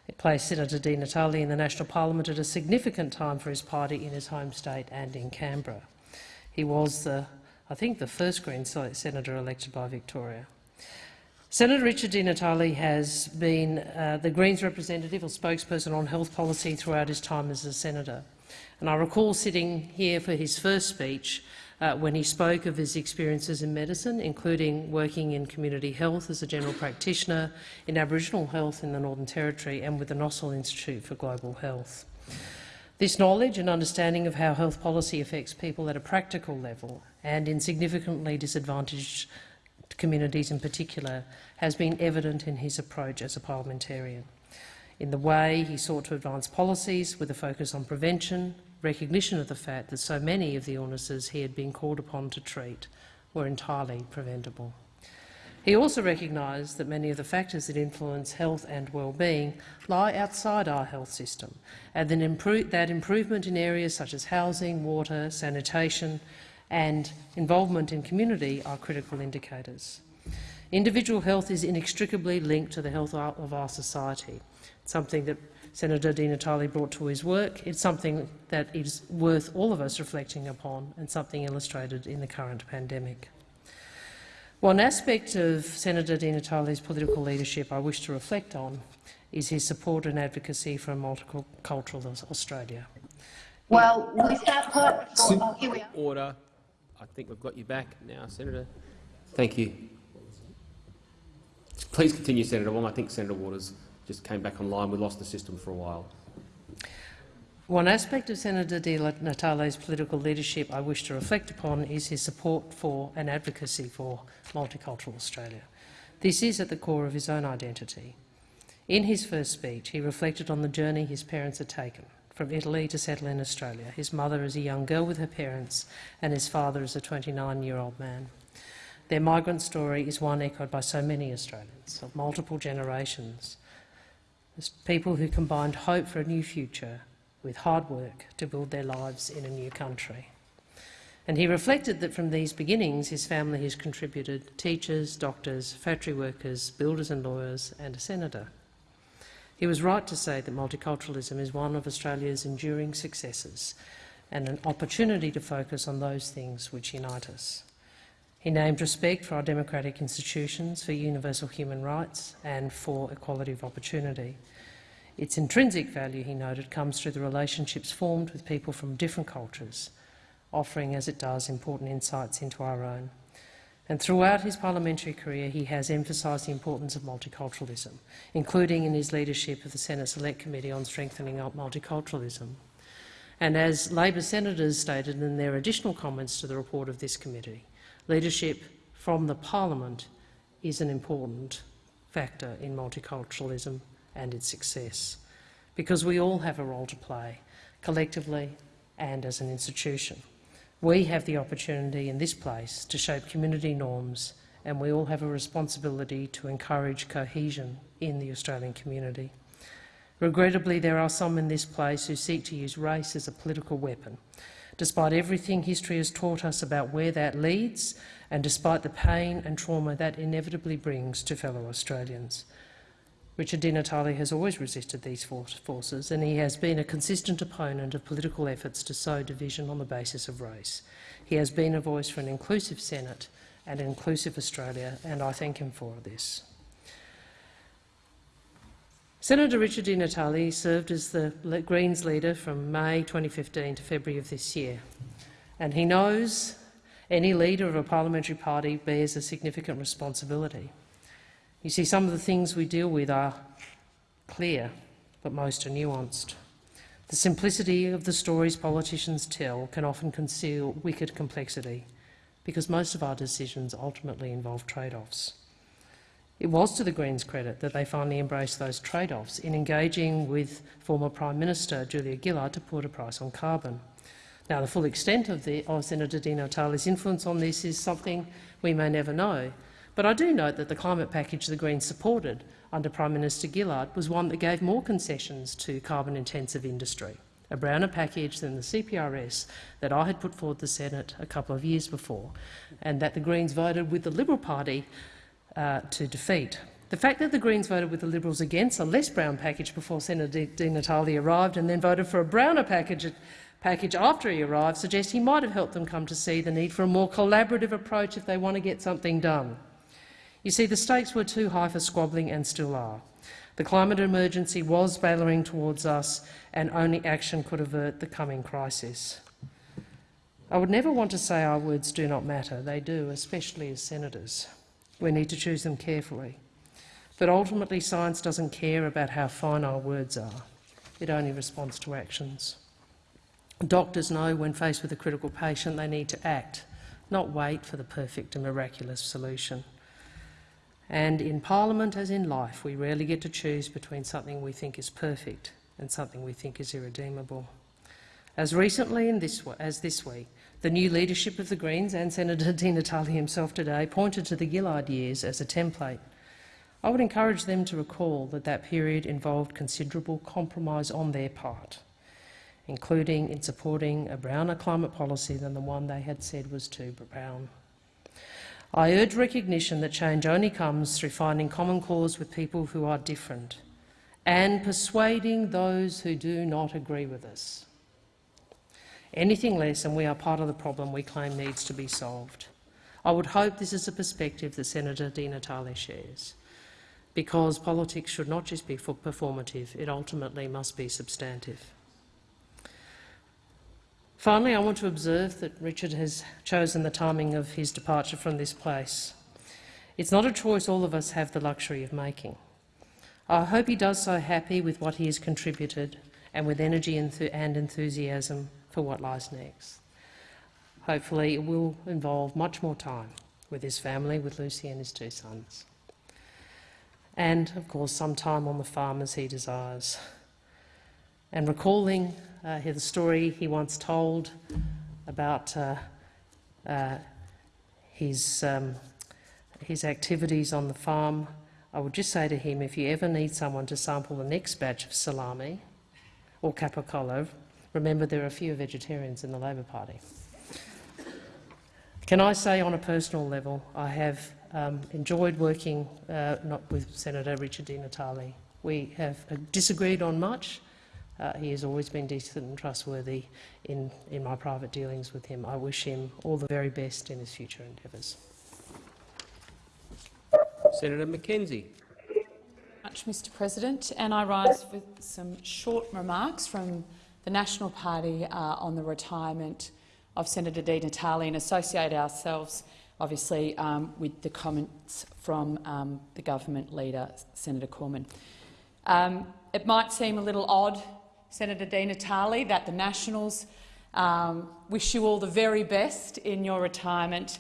It placed Senator Di Natale in the national parliament at a significant time for his party in his home state and in Canberra. He was the I think the first Green senator elected by Victoria. Senator Richard Di Natale has been uh, the Greens representative or spokesperson on health policy throughout his time as a senator. And I recall sitting here for his first speech uh, when he spoke of his experiences in medicine, including working in community health as a general practitioner, in Aboriginal health in the Northern Territory and with the Nossal Institute for Global Health. This knowledge and understanding of how health policy affects people at a practical level and in significantly disadvantaged communities in particular has been evident in his approach as a parliamentarian, in the way he sought to advance policies with a focus on prevention, recognition of the fact that so many of the illnesses he had been called upon to treat were entirely preventable. He also recognised that many of the factors that influence health and well-being lie outside our health system, and that, improvement in areas such as housing, water, sanitation and involvement in community are critical indicators. Individual health is inextricably linked to the health of our society, It's something that Senator Di Natale brought to his work. It's something that is worth all of us reflecting upon and something illustrated in the current pandemic. One aspect of Senator Di Natale's political leadership I wish to reflect on is his support and advocacy for a multicultural Australia. Well, with that part, oh, here we are. Order. I think we've got you back now, Senator. Thank you. Please continue, Senator Wong. I think Senator Waters just came back online. We lost the system for a while. One aspect of Senator Di Natale's political leadership I wish to reflect upon is his support for and advocacy for multicultural Australia. This is at the core of his own identity. In his first speech, he reflected on the journey his parents had taken from Italy to settle in Australia, his mother is a young girl with her parents and his father is a 29-year-old man. Their migrant story is one echoed by so many Australians of multiple generations as people who combined hope for a new future with hard work to build their lives in a new country. And he reflected that from these beginnings his family has contributed teachers, doctors, factory workers, builders and lawyers and a senator. He was right to say that multiculturalism is one of Australia's enduring successes and an opportunity to focus on those things which unite us. He named respect for our democratic institutions, for universal human rights and for equality of opportunity. Its intrinsic value, he noted, comes through the relationships formed with people from different cultures, offering, as it does, important insights into our own. And throughout his parliamentary career, he has emphasised the importance of multiculturalism, including in his leadership of the Senate Select Committee on Strengthening Multiculturalism. And as Labor senators stated in their additional comments to the report of this committee, leadership from the parliament is an important factor in multiculturalism and its success, because we all have a role to play, collectively and as an institution. We have the opportunity in this place to shape community norms and we all have a responsibility to encourage cohesion in the Australian community. Regrettably, there are some in this place who seek to use race as a political weapon, despite everything history has taught us about where that leads and despite the pain and trauma that inevitably brings to fellow Australians. Richard Di Natale has always resisted these forces and he has been a consistent opponent of political efforts to sow division on the basis of race. He has been a voice for an inclusive Senate and an inclusive Australia, and I thank him for this. Senator Richard Di Natale served as the Greens leader from May 2015 to February of this year, and he knows any leader of a parliamentary party bears a significant responsibility. You see, some of the things we deal with are clear, but most are nuanced. The simplicity of the stories politicians tell can often conceal wicked complexity, because most of our decisions ultimately involve trade-offs. It was to the Greens' credit that they finally embraced those trade-offs in engaging with former Prime Minister Julia Gillard to put a price on carbon. Now, the full extent of, the, of Senator Di Natale's influence on this is something we may never know, but I do note that the climate package the Greens supported under Prime Minister Gillard was one that gave more concessions to carbon-intensive industry, a browner package than the CPRS that I had put forward to the Senate a couple of years before, and that the Greens voted with the Liberal Party uh, to defeat. The fact that the Greens voted with the Liberals against a less brown package before Senator Di Natale arrived and then voted for a browner package package after he arrived suggests he might have helped them come to see the need for a more collaborative approach if they want to get something done. You see, the stakes were too high for squabbling and still are. The climate emergency was barreling towards us and only action could avert the coming crisis. I would never want to say our words do not matter. They do, especially as senators. We need to choose them carefully. But ultimately, science doesn't care about how fine our words are. It only responds to actions. Doctors know when faced with a critical patient they need to act, not wait for the perfect and miraculous solution. And in Parliament, as in life, we rarely get to choose between something we think is perfect and something we think is irredeemable. As recently this, as this week, the new leadership of the Greens and Senator [LAUGHS] Di Natale himself today pointed to the Gillard years as a template. I would encourage them to recall that that period involved considerable compromise on their part, including in supporting a browner climate policy than the one they had said was too brown. I urge recognition that change only comes through finding common cause with people who are different and persuading those who do not agree with us. Anything less and we are part of the problem we claim needs to be solved. I would hope this is a perspective that Senator Di Natale shares, because politics should not just be performative, it ultimately must be substantive. Finally, I want to observe that Richard has chosen the timing of his departure from this place. It's not a choice all of us have the luxury of making. I hope he does so happy with what he has contributed and with energy and enthusiasm for what lies next. Hopefully it will involve much more time with his family, with Lucy and his two sons. And, of course, some time on the farm as he desires. And recalling uh, the story he once told about uh, uh, his, um, his activities on the farm. I would just say to him, if you ever need someone to sample the next batch of salami or capicola, remember there are a few vegetarians in the Labor Party. Can I say on a personal level, I have um, enjoyed working uh, not with Senator Richard Di Natale. We have uh, disagreed on much. Uh, he has always been decent and trustworthy in, in my private dealings with him. I wish him all the very best in his future endeavours. Senator McKenzie. much, Mr President, and I rise with some short remarks from the National Party uh, on the retirement of Senator Di Natale and associate ourselves, obviously, um, with the comments from um, the government leader, Senator Cormann. Um, it might seem a little odd, Senator Di Natale, that the Nationals um, wish you all the very best in your retirement,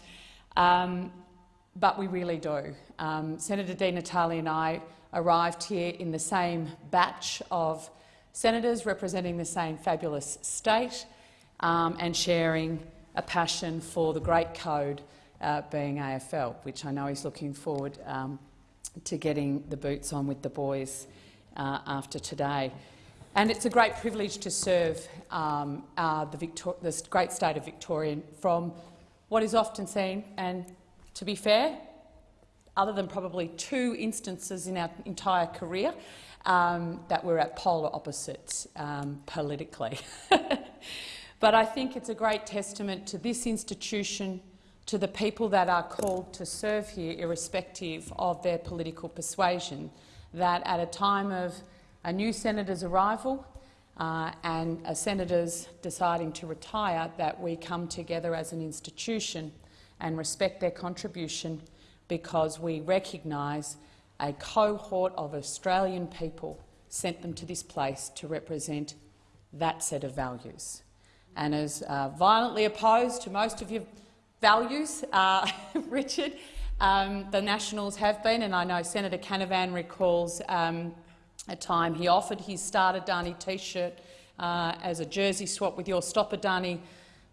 um, but we really do. Um, Senator Di Natale and I arrived here in the same batch of senators representing the same fabulous state um, and sharing a passion for the great code uh, being AFL, which I know he's looking forward um, to getting the boots on with the boys uh, after today. And it's a great privilege to serve um, uh, the, great state of Victoria from what is often seen, and to be fair, other than probably two instances in our entire career, um, that we're at polar opposites um, politically. [LAUGHS] but I think it's a great testament to this institution, to the people that are called to serve here, irrespective of their political persuasion, that at a time of a new senator's arrival uh, and a senator's deciding to retire, that we come together as an institution and respect their contribution because we recognise a cohort of Australian people sent them to this place to represent that set of values. And as uh, violently opposed to most of your values, uh, [LAUGHS] Richard, um, the Nationals have been, and I know Senator Canavan recalls um, a time he offered his Start Adani T-shirt uh, as a jersey swap with your Stop Adani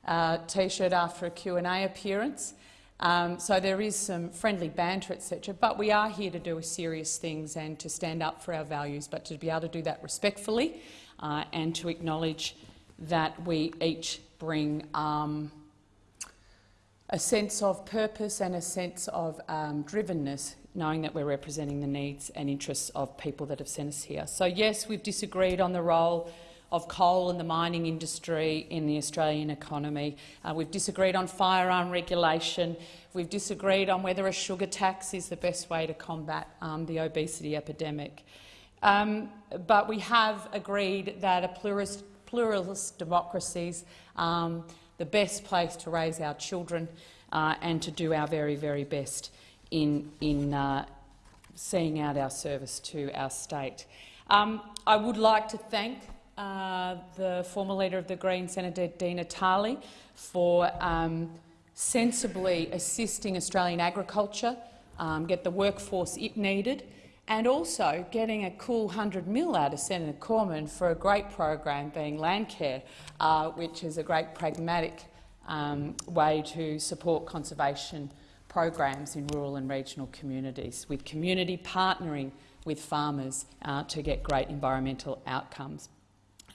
uh, T-shirt after a Q&A appearance. Um, so there is some friendly banter, etc. But we are here to do serious things and to stand up for our values, but to be able to do that respectfully uh, and to acknowledge that we each bring um, a sense of purpose and a sense of um, drivenness, knowing that we're representing the needs and interests of people that have sent us here. So yes, we've disagreed on the role of coal and the mining industry in the Australian economy. Uh, we've disagreed on firearm regulation. We've disagreed on whether a sugar tax is the best way to combat um, the obesity epidemic. Um, but we have agreed that a pluralist, pluralist democracies um, the best place to raise our children uh, and to do our very, very best in, in uh, seeing out our service to our state. Um, I would like to thank uh, the former leader of the Greens, Senator Di Natale, for um, sensibly assisting Australian agriculture um, get the workforce it needed and also getting a cool 100 mil out of Senator Cormann for a great program being Landcare, uh, which is a great pragmatic um, way to support conservation programs in rural and regional communities, with community partnering with farmers uh, to get great environmental outcomes.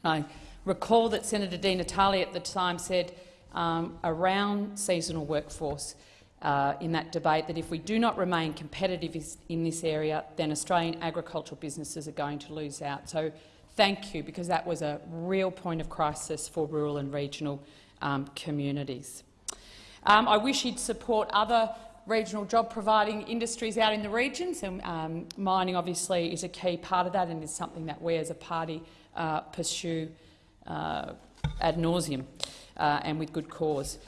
I recall that Senator Di Natale at the time said um, around seasonal workforce uh, in that debate that if we do not remain competitive in this area, then Australian agricultural businesses are going to lose out. So thank you, because that was a real point of crisis for rural and regional um, communities. Um, I wish he'd support other regional job-providing industries out in the regions, and um, mining obviously is a key part of that and is something that we as a party uh, pursue uh, ad nauseum uh, and with good cause.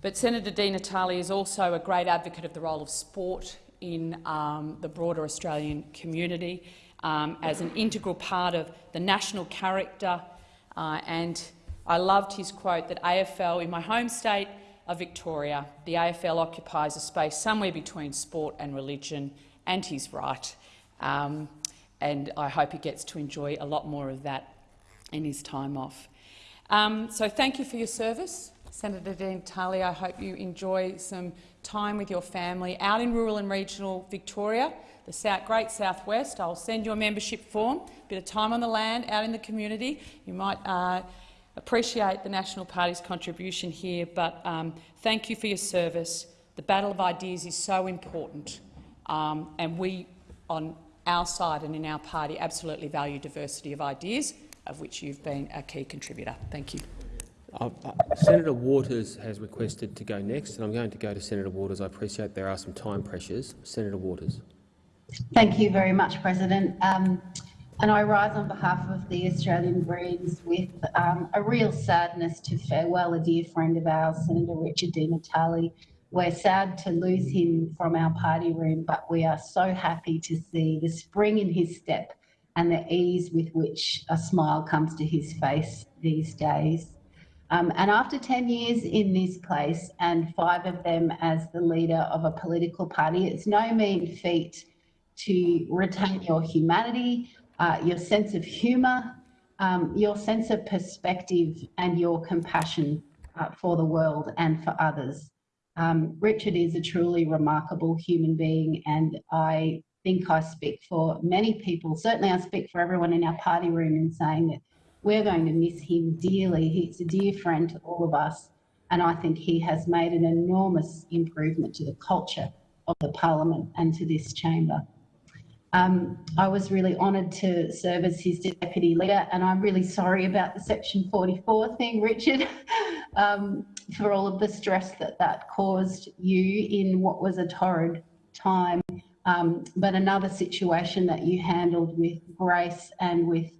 But Senator Di Natale is also a great advocate of the role of sport in um, the broader Australian community um, as an integral part of the national character. Uh, and I loved his quote that AFL, in my home state of Victoria, the AFL occupies a space somewhere between sport and religion, and he's right. Um, and I hope he gets to enjoy a lot more of that in his time off. Um, so thank you for your service Senator Di Natale, I hope you enjoy some time with your family out in rural and regional Victoria, the South, Great Southwest. I'll send you a membership form, a bit of time on the land, out in the community. You might uh, appreciate the National Party's contribution here, but um, thank you for your service. The battle of ideas is so important, um, and we, on our side and in our party, absolutely value diversity of ideas, of which you've been a key contributor. Thank you. Uh, uh, Senator Waters has requested to go next, and I'm going to go to Senator Waters. I appreciate there are some time pressures. Senator Waters. Thank you very much, President. Um, and I rise on behalf of the Australian Greens with um, a real sadness to farewell a dear friend of ours, Senator Richard Di Natale. We're sad to lose him from our party room, but we are so happy to see the spring in his step and the ease with which a smile comes to his face these days. Um, and after 10 years in this place and five of them as the leader of a political party, it's no mean feat to retain your humanity, uh, your sense of humour, um, your sense of perspective and your compassion uh, for the world and for others. Um, Richard is a truly remarkable human being and I think I speak for many people, certainly I speak for everyone in our party room in saying that we're going to miss him dearly. He's a dear friend to all of us, and I think he has made an enormous improvement to the culture of the parliament and to this chamber. Um, I was really honoured to serve as his deputy leader, and I'm really sorry about the Section 44 thing, [LAUGHS] Richard, um, for all of the stress that that caused you in what was a torrid time, um, but another situation that you handled with grace and with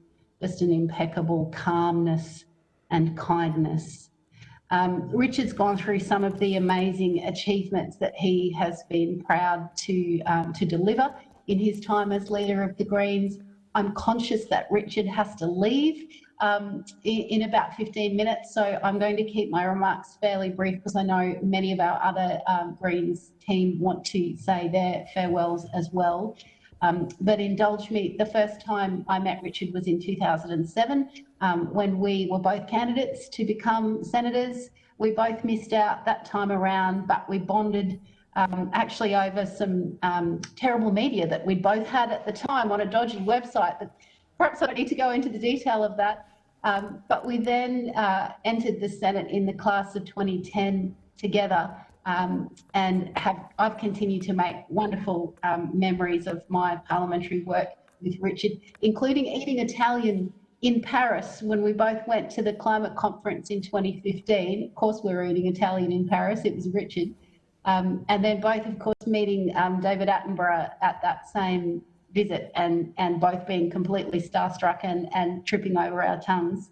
just an impeccable calmness and kindness. Um, Richard's gone through some of the amazing achievements that he has been proud to, um, to deliver in his time as leader of the Greens. I'm conscious that Richard has to leave um, in, in, about 15 minutes, so I'm going to keep my remarks fairly brief because I know many of our other um, Greens team want to say their farewells as well. Um, but indulge me, the first time I met Richard was in 2007 um, when we were both candidates to become senators. We both missed out that time around, but we bonded um, actually over some um, terrible media that we both had at the time on a dodgy website. But perhaps I don't need to go into the detail of that. Um, but we then uh, entered the Senate in the class of 2010 together um, and have I've continued to make wonderful um, memories of my parliamentary work with Richard, including eating Italian in Paris when we both went to the climate conference in 2015. Of course, we were eating Italian in Paris. It was Richard, um, and then both, of course, meeting um, David Attenborough at that same visit, and and both being completely starstruck and and tripping over our tongues.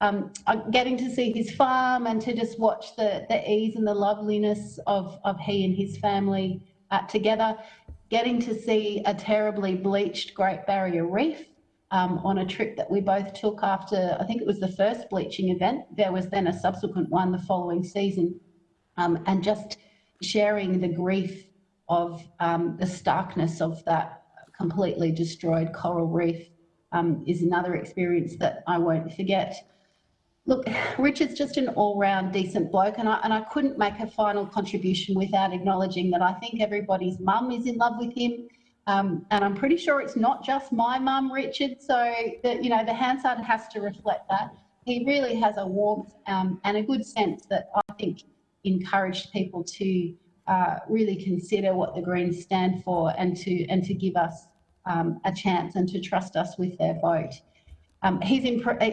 Um, getting to see his farm and to just watch the, the ease and the loveliness of, of he and his family uh, together, getting to see a terribly bleached Great Barrier Reef um, on a trip that we both took after, I think it was the first bleaching event. There was then a subsequent one the following season, um, and just sharing the grief of um, the starkness of that completely destroyed coral reef um, is another experience that I won't forget. Look, Richard's just an all-round decent bloke, and I, and I couldn't make a final contribution without acknowledging that I think everybody's mum is in love with him. Um, and I'm pretty sure it's not just my mum, Richard. So, that you know, the Hansard has to reflect that. He really has a warmth um, and a good sense that I think encouraged people to uh, really consider what the Greens stand for and to and to give us um, a chance and to trust us with their vote. Um, his,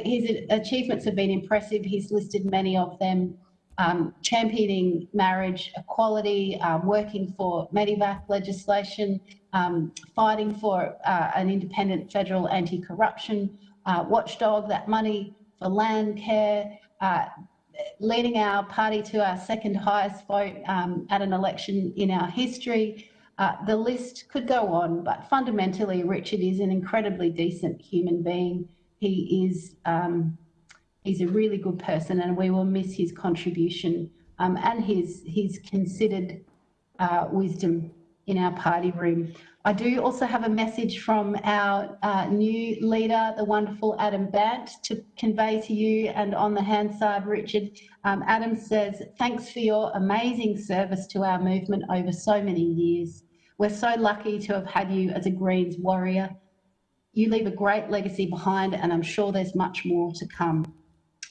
his, achievements have been impressive. He's listed many of them, um, championing marriage equality, um, working for Medevac legislation, um, fighting for uh, an independent federal anti-corruption uh, watchdog, that money for land care, uh, leading our party to our second highest vote um, at an election in our history. Uh, the list could go on, but fundamentally, Richard is an incredibly decent human being he is um, he's a really good person, and we will miss his contribution um, and his his considered uh, wisdom in our party room. I do also have a message from our uh, new leader, the wonderful Adam Bandt, to convey to you. And on the hand side, Richard, um, Adam says, thanks for your amazing service to our movement over so many years. We're so lucky to have had you as a Greens warrior. You leave a great legacy behind, and I'm sure there's much more to come.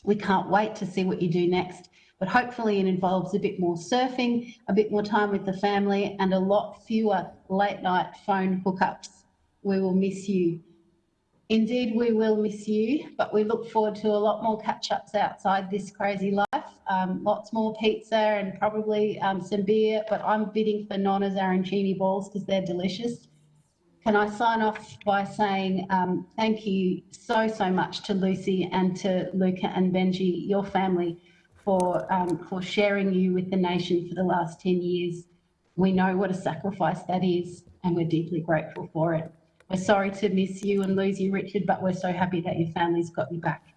We can't wait to see what you do next but hopefully it involves a bit more surfing, a bit more time with the family, and a lot fewer late night phone hookups. We will miss you. Indeed, we will miss you, but we look forward to a lot more catch ups outside this crazy life. Um, lots more pizza and probably um, some beer, but I'm bidding for Nonna's arancini balls because they're delicious. Can I sign off by saying um, thank you so, so much to Lucy and to Luca and Benji, your family for, um, for sharing you with the nation for the last 10 years. We know what a sacrifice that is, and we're deeply grateful for it. We're sorry to miss you and lose you, Richard, but we're so happy that your family's got you back.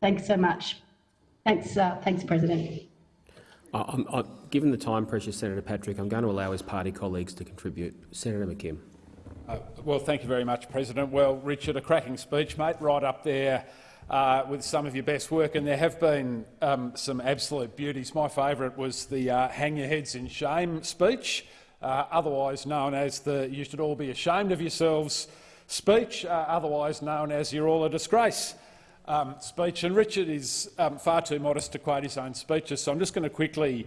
Thanks so much. Thanks, uh, thanks, President. I'm, I'm, given the time pressure, Senator Patrick, I'm going to allow his party colleagues to contribute. Senator McKim. Uh, well, thank you very much, President. Well, Richard, a cracking speech, mate, right up there uh, with some of your best work, and there have been um, some absolute beauties. My favourite was the uh, hang your heads in shame speech, uh, otherwise known as the you should all be ashamed of yourselves speech, uh, otherwise known as you're all a disgrace um, speech. And Richard is um, far too modest to quote his own speeches, so I'm just going to quickly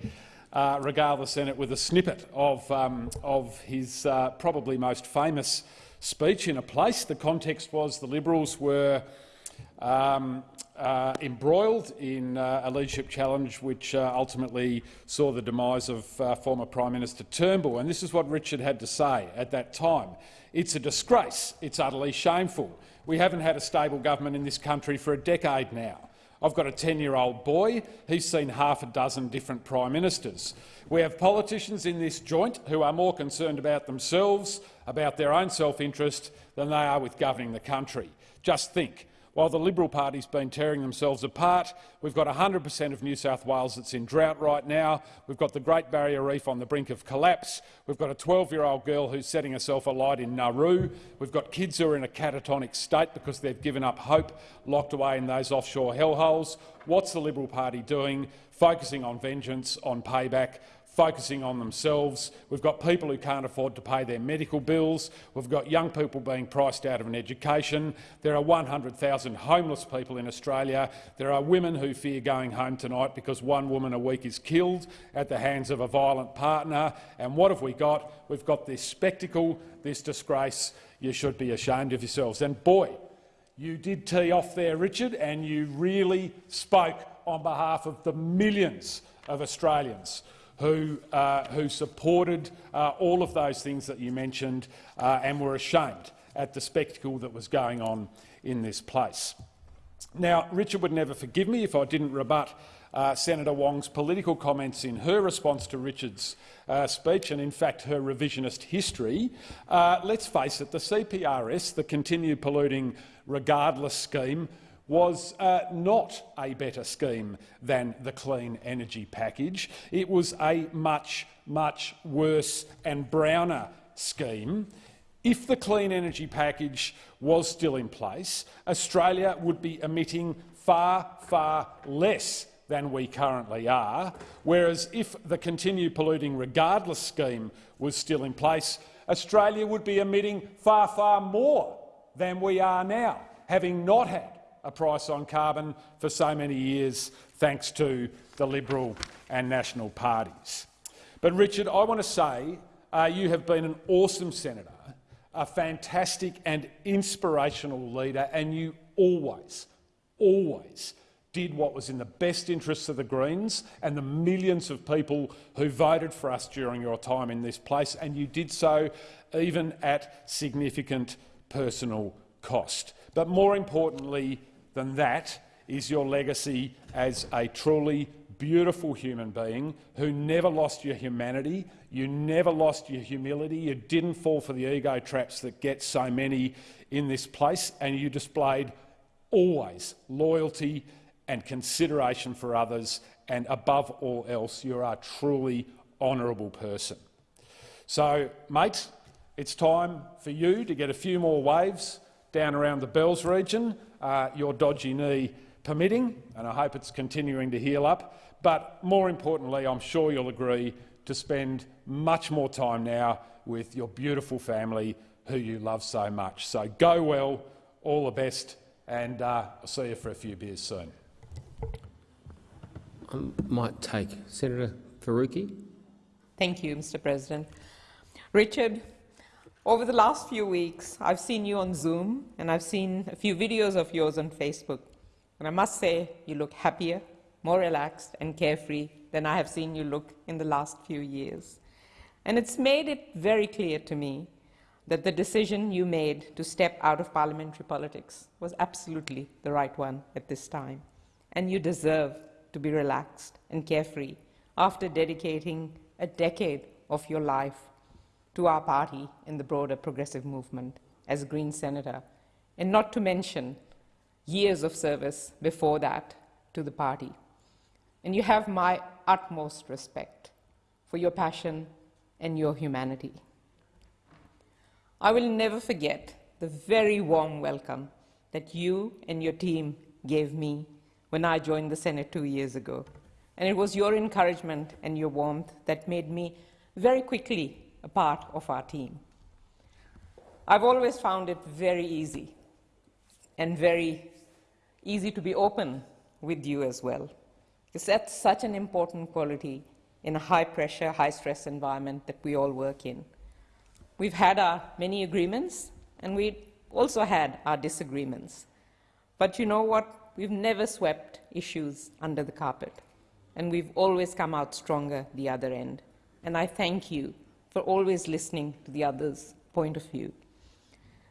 uh, regale the Senate with a snippet of, um, of his uh, probably most famous speech in a place. The context was the Liberals were um, uh, embroiled in uh, a leadership challenge which uh, ultimately saw the demise of uh, former Prime Minister Turnbull. And this is what Richard had to say at that time. It's a disgrace. It's utterly shameful. We haven't had a stable government in this country for a decade now. I've got a 10-year-old boy. He's seen half a dozen different prime ministers. We have politicians in this joint who are more concerned about themselves, about their own self-interest, than they are with governing the country. Just think, while the Liberal Party's been tearing themselves apart, we've got 100 per cent of New South Wales that's in drought right now. We've got the Great Barrier Reef on the brink of collapse. We've got a 12-year-old girl who's setting herself alight in Nauru. We've got kids who are in a catatonic state because they've given up hope, locked away in those offshore hellholes. What's the Liberal Party doing? Focusing on vengeance, on payback, focusing on themselves. We've got people who can't afford to pay their medical bills. We've got young people being priced out of an education. There are 100,000 homeless people in Australia. There are women who fear going home tonight because one woman a week is killed at the hands of a violent partner. And what have we got? We've got this spectacle, this disgrace. You should be ashamed of yourselves. And boy, you did tee off there, Richard, and you really spoke on behalf of the millions of Australians who, uh, who supported uh, all of those things that you mentioned uh, and were ashamed at the spectacle that was going on in this place. Now, Richard would never forgive me if I didn't rebut uh, Senator Wong's political comments in her response to Richard's uh, speech and, in fact, her revisionist history. Uh, let's face it, the CPRS, the Continue Polluting Regardless scheme, was uh, not a better scheme than the clean energy package. It was a much, much worse and browner scheme. If the clean energy package was still in place, Australia would be emitting far, far less than we currently are, whereas if the Continue Polluting Regardless scheme was still in place, Australia would be emitting far, far more than we are now, having not had a price on carbon for so many years, thanks to the Liberal and National parties. But, Richard, I want to say uh, you have been an awesome senator, a fantastic and inspirational leader, and you always, always did what was in the best interests of the Greens and the millions of people who voted for us during your time in this place, and you did so even at significant personal cost. But more importantly, than that is your legacy as a truly beautiful human being who never lost your humanity, you never lost your humility, you didn't fall for the ego traps that get so many in this place, and you displayed always loyalty and consideration for others, and above all else, you're a truly honourable person. So, mate, it's time for you to get a few more waves down around the Bells region, uh, your dodgy knee permitting, and I hope it's continuing to heal up. But more importantly, I'm sure you'll agree to spend much more time now with your beautiful family who you love so much. So go well, all the best, and uh, I'll see you for a few beers soon. I might take Senator Faruqi. Thank you, Mr. President. Richard, over the last few weeks, I've seen you on Zoom and I've seen a few videos of yours on Facebook. And I must say, you look happier, more relaxed and carefree than I have seen you look in the last few years. And it's made it very clear to me that the decision you made to step out of parliamentary politics was absolutely the right one at this time. And you deserve to be relaxed and carefree after dedicating a decade of your life to our party and the broader progressive movement as a Green Senator, and not to mention years of service before that to the party. And you have my utmost respect for your passion and your humanity. I will never forget the very warm welcome that you and your team gave me when I joined the Senate two years ago. And it was your encouragement and your warmth that made me very quickly a part of our team. I've always found it very easy and very easy to be open with you as well, because that's such an important quality in a high-pressure, high-stress environment that we all work in. We've had our many agreements, and we also had our disagreements. But you know what? We've never swept issues under the carpet, and we've always come out stronger the other end. And I thank you for always listening to the other's point of view.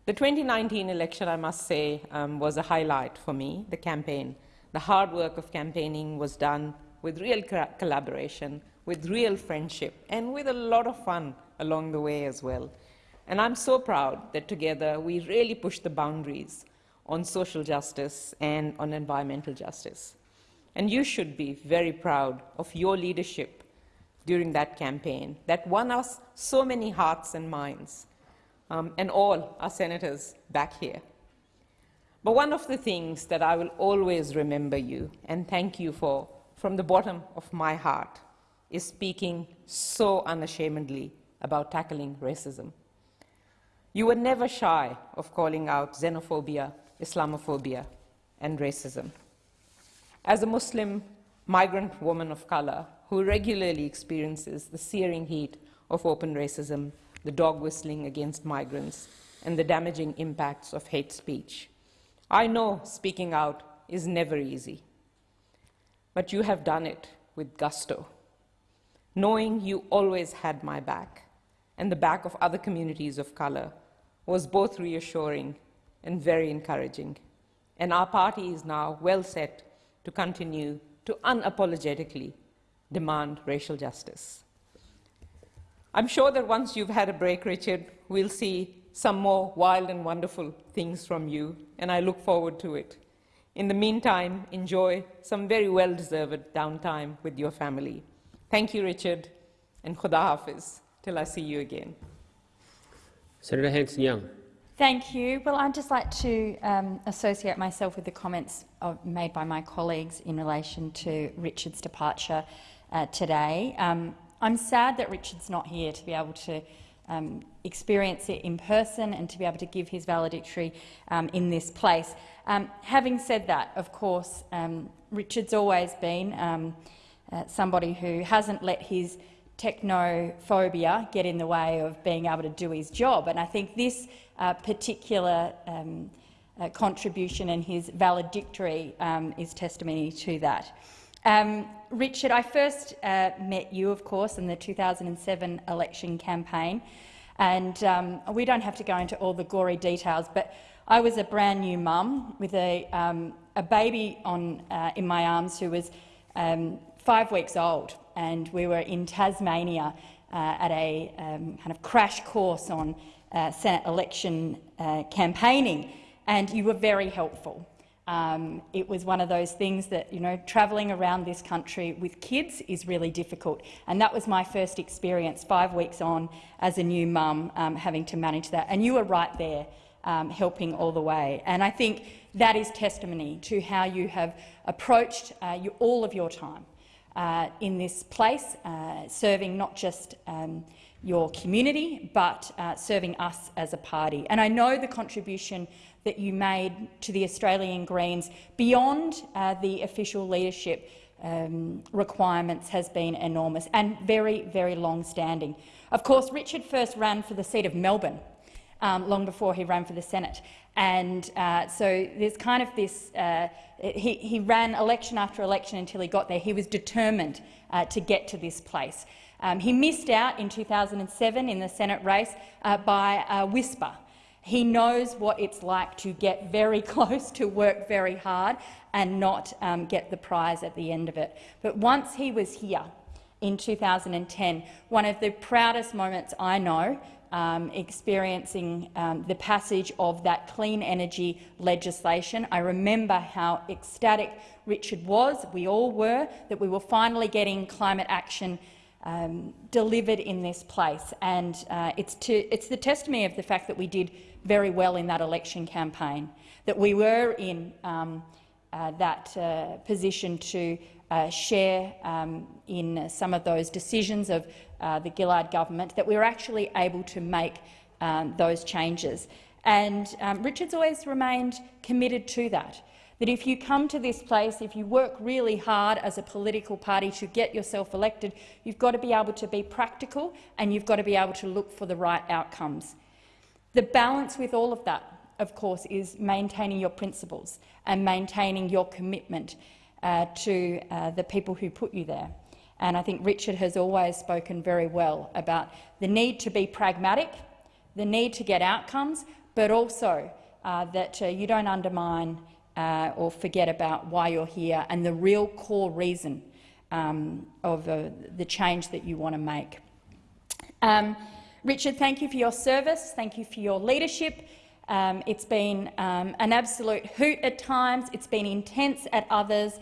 The 2019 election, I must say, um, was a highlight for me, the campaign. The hard work of campaigning was done with real collaboration, with real friendship, and with a lot of fun along the way as well. And I'm so proud that together we really pushed the boundaries on social justice and on environmental justice. And you should be very proud of your leadership during that campaign that won us so many hearts and minds um, and all our senators back here. But one of the things that I will always remember you and thank you for from the bottom of my heart is speaking so unashamedly about tackling racism. You were never shy of calling out xenophobia, Islamophobia, and racism. As a Muslim migrant woman of color who regularly experiences the searing heat of open racism the dog whistling against migrants, and the damaging impacts of hate speech. I know speaking out is never easy, but you have done it with gusto, knowing you always had my back and the back of other communities of color was both reassuring and very encouraging. And our party is now well set to continue to unapologetically demand racial justice. I'm sure that once you've had a break, Richard, we'll see some more wild and wonderful things from you, and I look forward to it. In the meantime, enjoy some very well-deserved downtime with your family. Thank you, Richard, and Khuda Hafiz, till I see you again. Senator Hanson-Young. Thank you. Well, I'd just like to um, associate myself with the comments of, made by my colleagues in relation to Richard's departure uh, today. Um, I'm sad that Richard's not here to be able to um, experience it in person and to be able to give his valedictory um, in this place. Um, having said that, of course, um, Richard's always been um, uh, somebody who hasn't let his technophobia get in the way of being able to do his job. And I think this uh, particular uh, contribution and his valedictory is testimony to that. Um, Richard, I first uh, met you, of course, in the 2007 election campaign, and um, we don't have to go into all the gory details, but I was a brand new mum with a, um, a baby on, uh, in my arms who was um, five weeks old, and we were in Tasmania uh, at a um, kind of crash course on uh, Senate election uh, campaigning, and you were very helpful. Um, it was one of those things that, you know, travelling around this country with kids is really difficult. And that was my first experience, five weeks on as a new mum, um, having to manage that. And you were right there, um, helping all the way. And I think that is testimony to how you have approached uh, you, all of your time uh, in this place, uh, serving not just um, your community, but uh, serving us as a party. And I know the contribution that you made to the Australian Greens beyond uh, the official leadership um, requirements has been enormous and very, very long-standing. Of course, Richard first ran for the seat of Melbourne um, long before he ran for the Senate. And uh, so there's kind of this, uh, he, he, ran election after election until he got there. He was determined uh, to get to this place. Um, he missed out in 2007 in the Senate race uh, by a whisper. He knows what it's like to get very [LAUGHS] close, to work very hard and not um, get the prize at the end of it. But once he was here in 2010, one of the proudest moments I know um, experiencing um, the passage of that clean energy legislation. I remember how ecstatic Richard was, we all were, that we were finally getting climate action um, delivered in this place. And uh, it's, to, it's the testimony of the fact that we did very well in that election campaign, that we were in um, uh, that uh, position to uh, share um, in some of those decisions of uh, the Gillard government, that we were actually able to make um, those changes. And um, Richard's always remained committed to that that if you come to this place, if you work really hard as a political party to get yourself elected, you've got to be able to be practical and you've got to be able to look for the right outcomes. The balance with all of that, of course, is maintaining your principles and maintaining your commitment uh, to uh, the people who put you there. And I think Richard has always spoken very well about the need to be pragmatic, the need to get outcomes, but also uh, that uh, you don't undermine uh, or forget about why you're here and the real core reason um, of uh, the change that you want to make. Um, Richard, thank you for your service. Thank you for your leadership. Um, it's been um, an absolute hoot at times. It's been intense at others.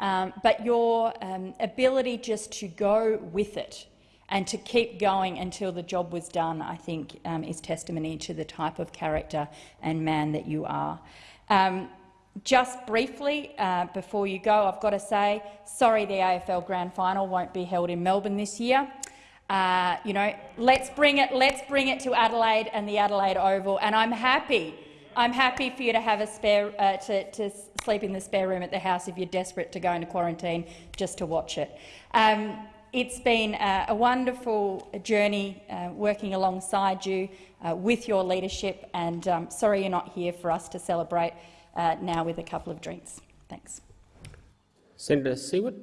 Um, but your um, ability just to go with it and to keep going until the job was done, I think, is testimony to the type of character and man that you are. Just briefly, uh, before you go, I've got to say, sorry the AFL Grand Final won't be held in Melbourne this year. Uh, you know, let's bring it. Let's bring it to Adelaide and the Adelaide Oval. And I'm happy. I'm happy for you to have a spare uh, to, to, sleep in the spare room at the house if you're desperate to go into quarantine just to watch it. Um, it's been uh, a wonderful journey uh, working alongside you uh, with your leadership, and um, sorry you're not here for us to celebrate uh, now with a couple of drinks. Thanks. Senator Siewert.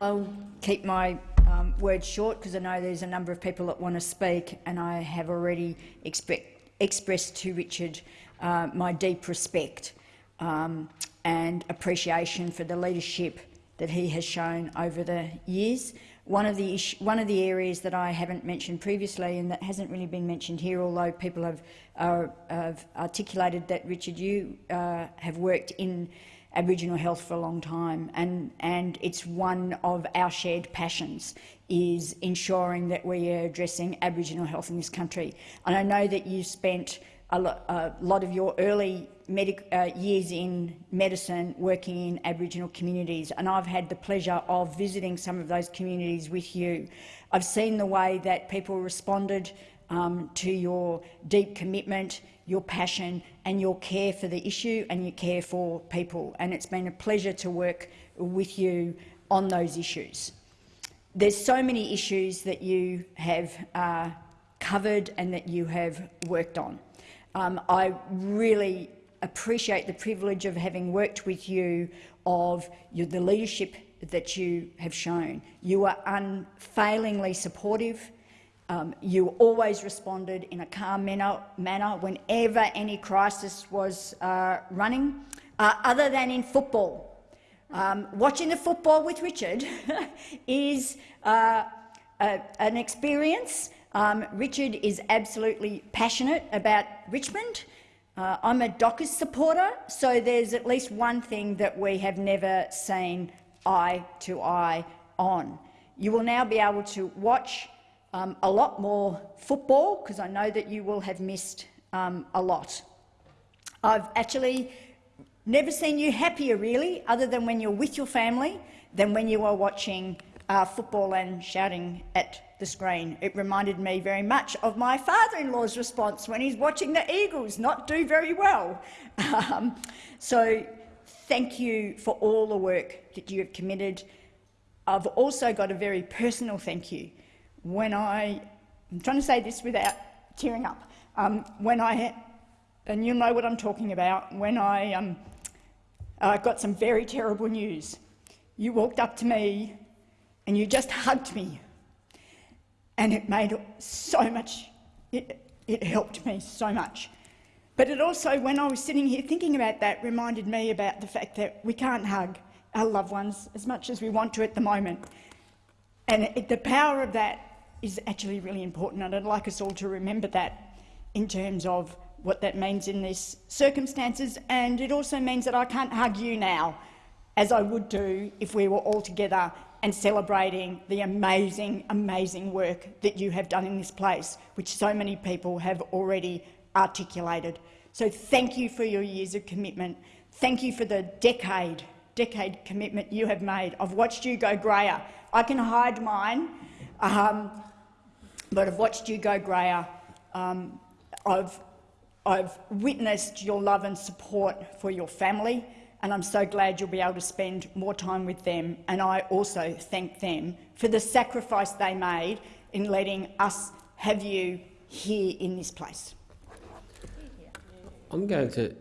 I'll keep my um, words short because I know there's a number of people that want to speak, and I have already expressed to Richard uh, my deep respect um, and appreciation for the leadership that he has shown over the years. One of the one of the areas that I haven't mentioned previously and that hasn't really been mentioned here, although people have, uh, have articulated that Richard, you uh, have worked in Aboriginal health for a long time, and and it's one of our shared passions is ensuring that we are addressing Aboriginal health in this country. And I know that you spent a, lo a lot of your early uh, years in medicine working in Aboriginal communities, and I've had the pleasure of visiting some of those communities with you. I've seen the way that people responded um, to your deep commitment, your passion and your care for the issue and your care for people, and it's been a pleasure to work with you on those issues. There's so many issues that you have uh, covered and that you have worked on. Um, I really appreciate the privilege of having worked with you, of your, the leadership that you have shown. You are unfailingly supportive. Um, you always responded in a calm manner, manner whenever any crisis was uh, running, uh, other than in football. Um, watching the football with Richard [LAUGHS] is uh, a, an experience. Um, Richard is absolutely passionate about Richmond Uh, I'm a Dockers supporter, so there's at least one thing that we have never seen eye to eye on. You will now be able to watch um, a lot more football, because I know that you will have missed um, a lot. I've actually never seen you happier, really, other than when you're with your family, than when you are watching uh, football and shouting at the screen. It reminded me very much of my father-in-law's response when he's watching the Eagles not do very well. Um, so thank you for all the work that you have committed. I've also got a very personal thank you. When I, I'm trying to say this without tearing up, um, when I, and you'll know what I'm talking about, when I um, uh, got some very terrible news, you walked up to me and you just hugged me and it made so much, it, it helped me so much. But it also, when I was sitting here thinking about that, reminded me about the fact that we can't hug our loved ones as much as we want to at the moment. And it, the power of that is actually really important, and I'd like us all to remember that in terms of what that means in these circumstances. And it also means that I can't hug you now, as I would do if we were all together and celebrating the amazing, amazing work that you have done in this place, which so many people have already articulated. So thank you for your years of commitment. Thank you for the decade, decade commitment you have made. I've watched you go greyer. I can hide mine, um, but I've watched you go greyer. Um, I've, I've witnessed your love and support for your family, and I'm so glad you'll be able to spend more time with them. And I also thank them for the sacrifice they made in letting us have you here in this place. I'm going to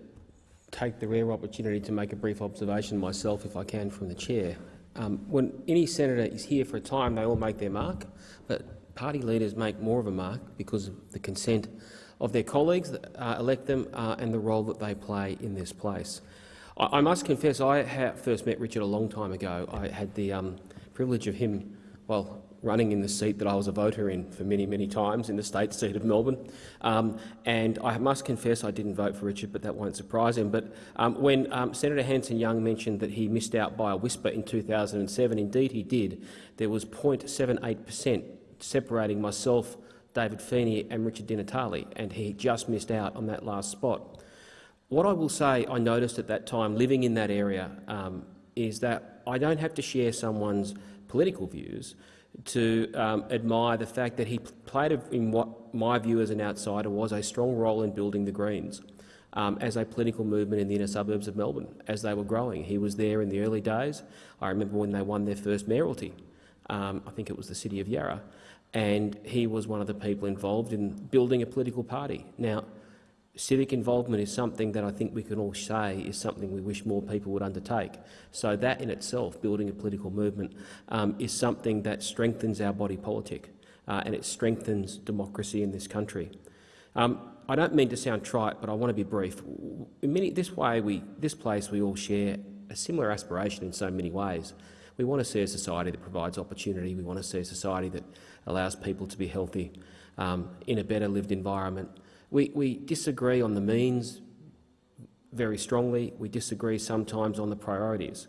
take the rare opportunity to make a brief observation myself, if I can, from the chair. Um, when any senator is here for a time, they all make their mark, party leaders make more of a mark because of the consent of their colleagues that uh, elect them uh, and the role that they play in this place. I, I must confess, I first met Richard a long time ago. I had the um, privilege of him, well, running in the seat that I was a voter in for many, many times in the state seat of Melbourne. Um, and I must confess I didn't vote for Richard, but that won't surprise him. But um, when um, Senator Hanson-Young mentioned that he missed out by a whisper in 2007, indeed he did. There was 0.78 per cent separating myself, David Feeney and Richard Di Natale, and he just missed out on that last spot. What I will say I noticed at that time, living in that area, um, is that I don't have to share someone's political views to um, admire the fact that he played in what my view as an outsider was a strong role in building the Greens um, as a political movement in the inner suburbs of Melbourne as they were growing. He was there in the early days. I remember when they won their first mayoralty. Um, I think it was the city of Yarra. And he was one of the people involved in building a political party. Now, civic involvement is something that I think we can all say is something we wish more people would undertake. So that in itself, building a political movement, um, is something that strengthens our body politic uh, and it strengthens democracy in this country. Um, I don't mean to sound trite, but I want to be brief. In many, this way, we, this place, we all share a similar aspiration in so many ways. We want to see a society that provides opportunity. We want to see a society that allows people to be healthy um, in a better lived environment, we, we disagree on the means very strongly. We disagree sometimes on the priorities.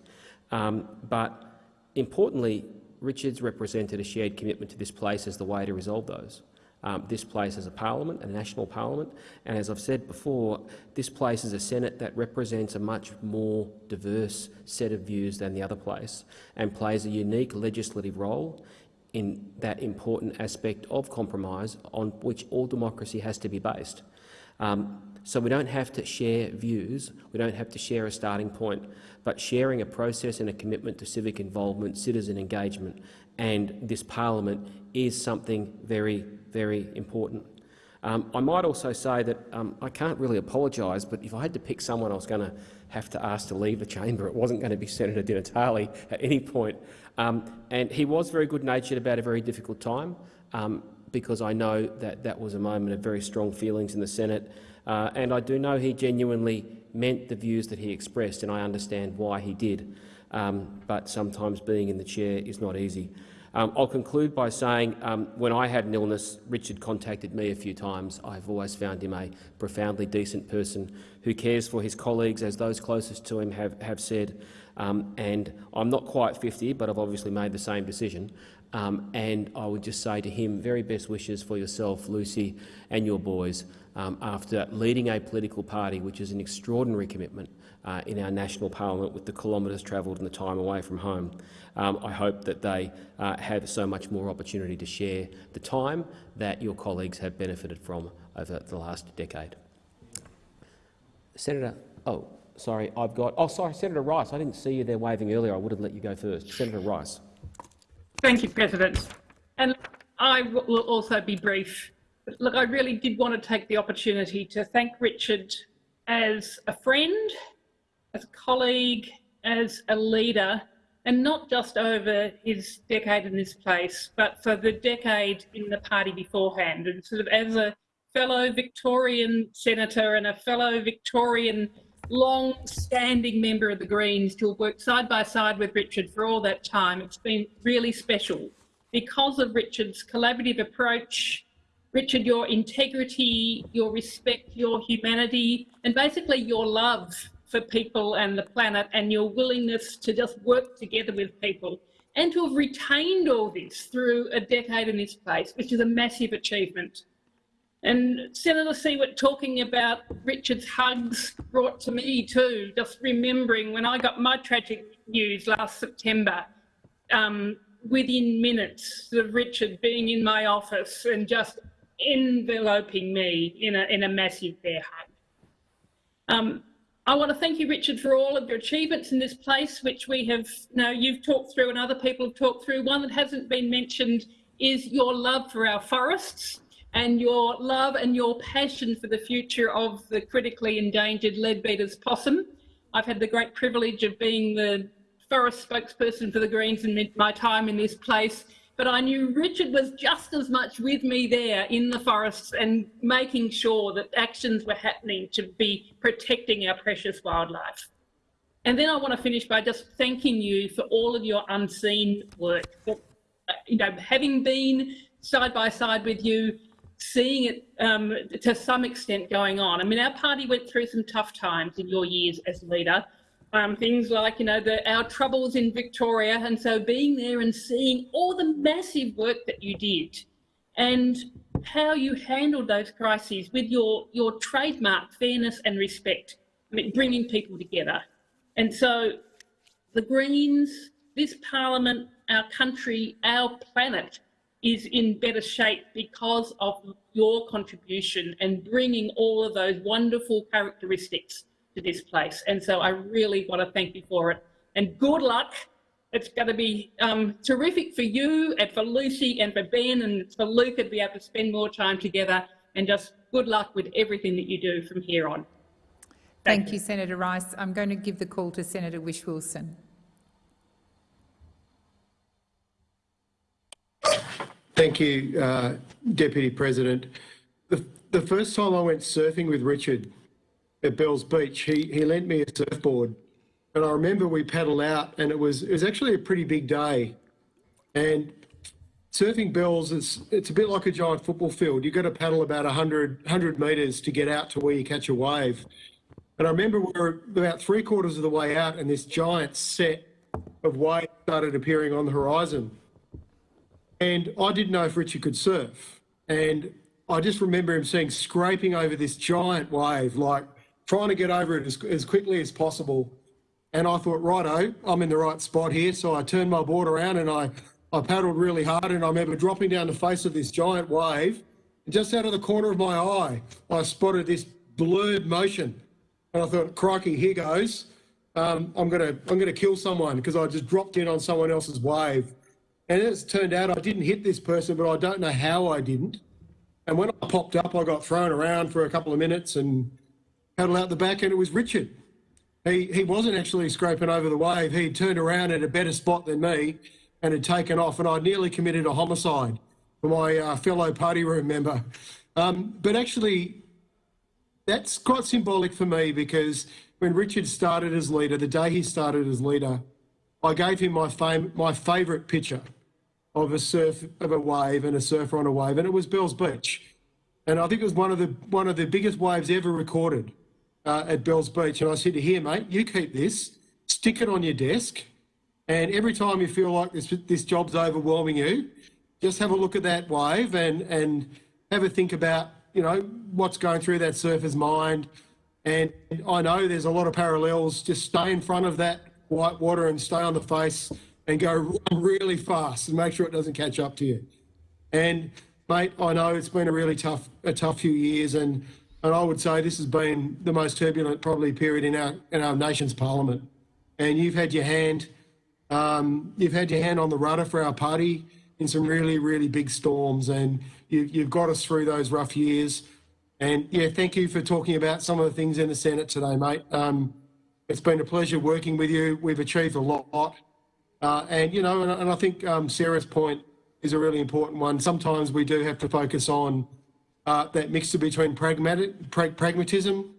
Um, but importantly, Richards represented a shared commitment to this place as the way to resolve those. Um, this place is a parliament, a national parliament, and as I've said before, this place is a Senate that represents a much more diverse set of views than the other place and plays a unique legislative role in that important aspect of compromise on which all democracy has to be based. Um, so we don't have to share views, we don't have to share a starting point, but sharing a process and a commitment to civic involvement, citizen engagement and this parliament is something very, very important. Um, I might also say that um, I can't really apologise, but if I had to pick someone I was going to have to ask to leave the chamber, it wasn't going to be Senator Di Natale at any point. Um, and he was very good-natured about a very difficult time, um, because I know that that was a moment of very strong feelings in the Senate. Uh, and I do know he genuinely meant the views that he expressed, and I understand why he did. Um, but sometimes being in the chair is not easy. Um, I'll conclude by saying um, when I had an illness, Richard contacted me a few times. I've always found him a profoundly decent person who cares for his colleagues, as those closest to him have, have said. Um, and I'm not quite 50, but I've obviously made the same decision. Um, and I would just say to him, very best wishes for yourself, Lucy, and your boys um, after leading a political party, which is an extraordinary commitment uh, in our national parliament with the kilometres travelled and the time away from home. Um, I hope that they uh, have so much more opportunity to share the time that your colleagues have benefited from over the last decade. Senator, oh, sorry, I've got, oh, sorry, Senator Rice. I didn't see you there waving earlier. I would have let you go first. Senator Rice. Thank you, President. And I will also be brief. Look, I really did want to take the opportunity to thank Richard as a friend, as a colleague, as a leader, and not just over his decade in this place, but for the decade in the party beforehand. And sort of as a fellow Victorian senator and a fellow Victorian long-standing member of the Greens to have worked side by side with Richard for all that time, it's been really special because of Richard's collaborative approach, Richard, your integrity, your respect, your humanity, and basically your love for people and the planet and your willingness to just work together with people and to have retained all this through a decade in this place, which is a massive achievement. And Senator Siewert talking about Richard's hugs brought to me too, just remembering when I got my tragic news last September, um, within minutes of Richard being in my office and just enveloping me in a, in a massive bear hug. Um, I want to thank you, Richard, for all of your achievements in this place, which we have, know, you've talked through and other people have talked through. One that hasn't been mentioned is your love for our forests and your love and your passion for the future of the critically endangered Leadbeater's possum. I've had the great privilege of being the forest spokesperson for the Greens in my time in this place but I knew Richard was just as much with me there in the forests and making sure that actions were happening to be protecting our precious wildlife. And then I want to finish by just thanking you for all of your unseen work. Uh, you know, having been side by side with you, seeing it um, to some extent going on. I mean, our party went through some tough times in your years as leader, um, things like, you know, the, our troubles in Victoria. And so being there and seeing all the massive work that you did and how you handled those crises with your, your trademark fairness and respect, I mean, bringing people together. And so the Greens, this parliament, our country, our planet is in better shape because of your contribution and bringing all of those wonderful characteristics to this place. And so I really want to thank you for it. And good luck. It's going to be um, terrific for you and for Lucy and for Ben and for Luke to be able to spend more time together. And just good luck with everything that you do from here on. Thank, Thank you. you, Senator Rice. I'm going to give the call to Senator Whish-Wilson. Thank you, uh, Deputy President. The, the first time I went surfing with Richard at Bells Beach, he, he lent me a surfboard. And I remember we paddled out and it was, it was actually a pretty big day. And surfing Bells, is, it's a bit like a giant football field. You've got to paddle about 100, 100 metres to get out to where you catch a wave. And I remember we were about three quarters of the way out and this giant set of waves started appearing on the horizon. And I didn't know if Richie could surf. And I just remember him saying scraping over this giant wave, like trying to get over it as, as quickly as possible. And I thought, righto, I'm in the right spot here. So I turned my board around and I, I paddled really hard. And I remember dropping down the face of this giant wave. And just out of the corner of my eye, I spotted this blurred motion. And I thought, crikey, here goes. Um, I'm gonna I'm gonna kill someone because I just dropped in on someone else's wave. And it's turned out I didn't hit this person, but I don't know how I didn't. And when I popped up, I got thrown around for a couple of minutes and paddle out the back and it was Richard. He, he wasn't actually scraping over the wave. He turned around at a better spot than me and had taken off and I nearly committed a homicide for my uh, fellow party room member. Um, but actually, that's quite symbolic for me because when Richard started as leader, the day he started as leader, I gave him my, fam- my favourite picture. of a surf of a wave and a surfer on a wave, and it was Bells Beach, and I think it was one of the one of the biggest waves ever recorded uh, at Bells Beach. And I said to him, mate, you keep this, stick it on your desk, and every time you feel like this this job's overwhelming you, just have a look at that wave and and have a think about you know what's going through that surfer's mind. And I know there's a lot of parallels. Just stay in front of that white water and stay on the face and go really fast and make sure it doesn't catch up to you. And mate, I know it's been a really tough a tough few years, and and I would say this has been the most turbulent probably period in our in our nation's parliament. And you've had your hand, um, you've had your hand on the rudder for our party in some really really big storms, and you, you've got us through those rough years. And yeah, thank you for talking about some of the things in the Senate today, mate. Um, it's been a pleasure working with you. We've achieved a lot. Uh, and, you know, and, and I think um, Sarah's point is a really important one. Sometimes we do have to focus on uh, that mixture between pragmatic, pra pragmatism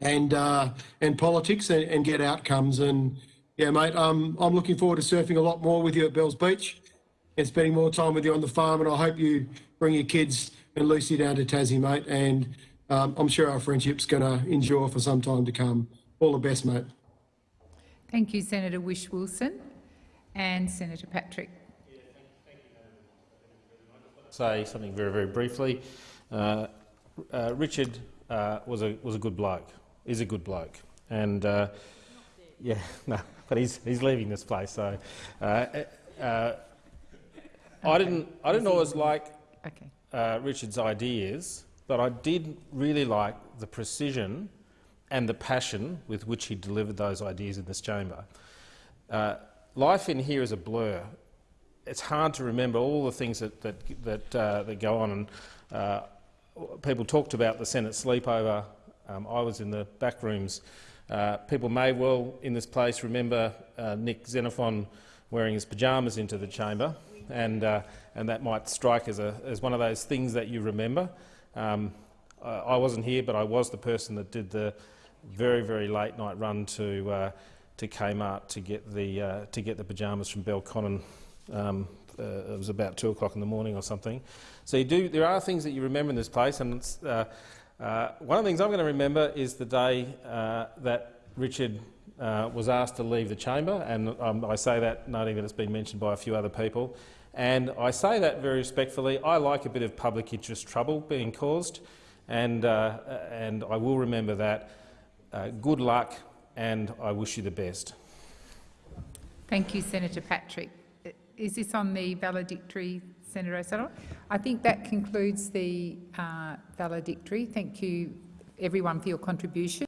and uh, and politics and, and, get outcomes. And yeah, mate, um, I'm looking forward to surfing a lot more with you at Bells Beach and spending more time with you on the farm. And I hope you bring your kids and Lucy down to Tassie, mate. And um, I'm sure our friendship's going to endure for some time to come. All the best, mate. Thank you, Senator Whish-Wilson and Senator Patrick. Say something very, very briefly. Uh, uh, Richard uh, was a was a good bloke. Is a good bloke, and uh, yeah, [LAUGHS] no, but he's he's leaving this place. So uh, uh, I didn't I didn't always like okay. Richard's ideas, but I did really like the precision and the passion with which he delivered those ideas in this chamber. Uh, life in here is a blur. It's hard to remember all the things that that that, uh, that go on. And uh, people talked about the Senate sleepover. Um, I was in the back rooms. Uh, people may well in this place remember uh, Nick Xenophon wearing his pyjamas into the chamber, and uh, and that might strike as a as one of those things that you remember. Um, I wasn't here, but I was the person that did the very, very late night run to uh, to Kmart to get the uh, to get the pyjamas from Belconnen. Um, uh, it was about two o'clock in the morning or something. So you do. There are things that you remember in this place, and uh, uh, one of the things I'm going to remember is the day uh, that Richard was asked to leave the chamber, and um, I say that noting that it's been mentioned by a few other people. And I say that very respectfully. I like a bit of public interest trouble being caused, and and I will remember that. Uh, good luck, and I wish you the best. Thank you, Senator Patrick. Is this on the valedictory, Senator O'Sullivan? I think that concludes the uh, valedictory. Thank you, everyone, for your contribution.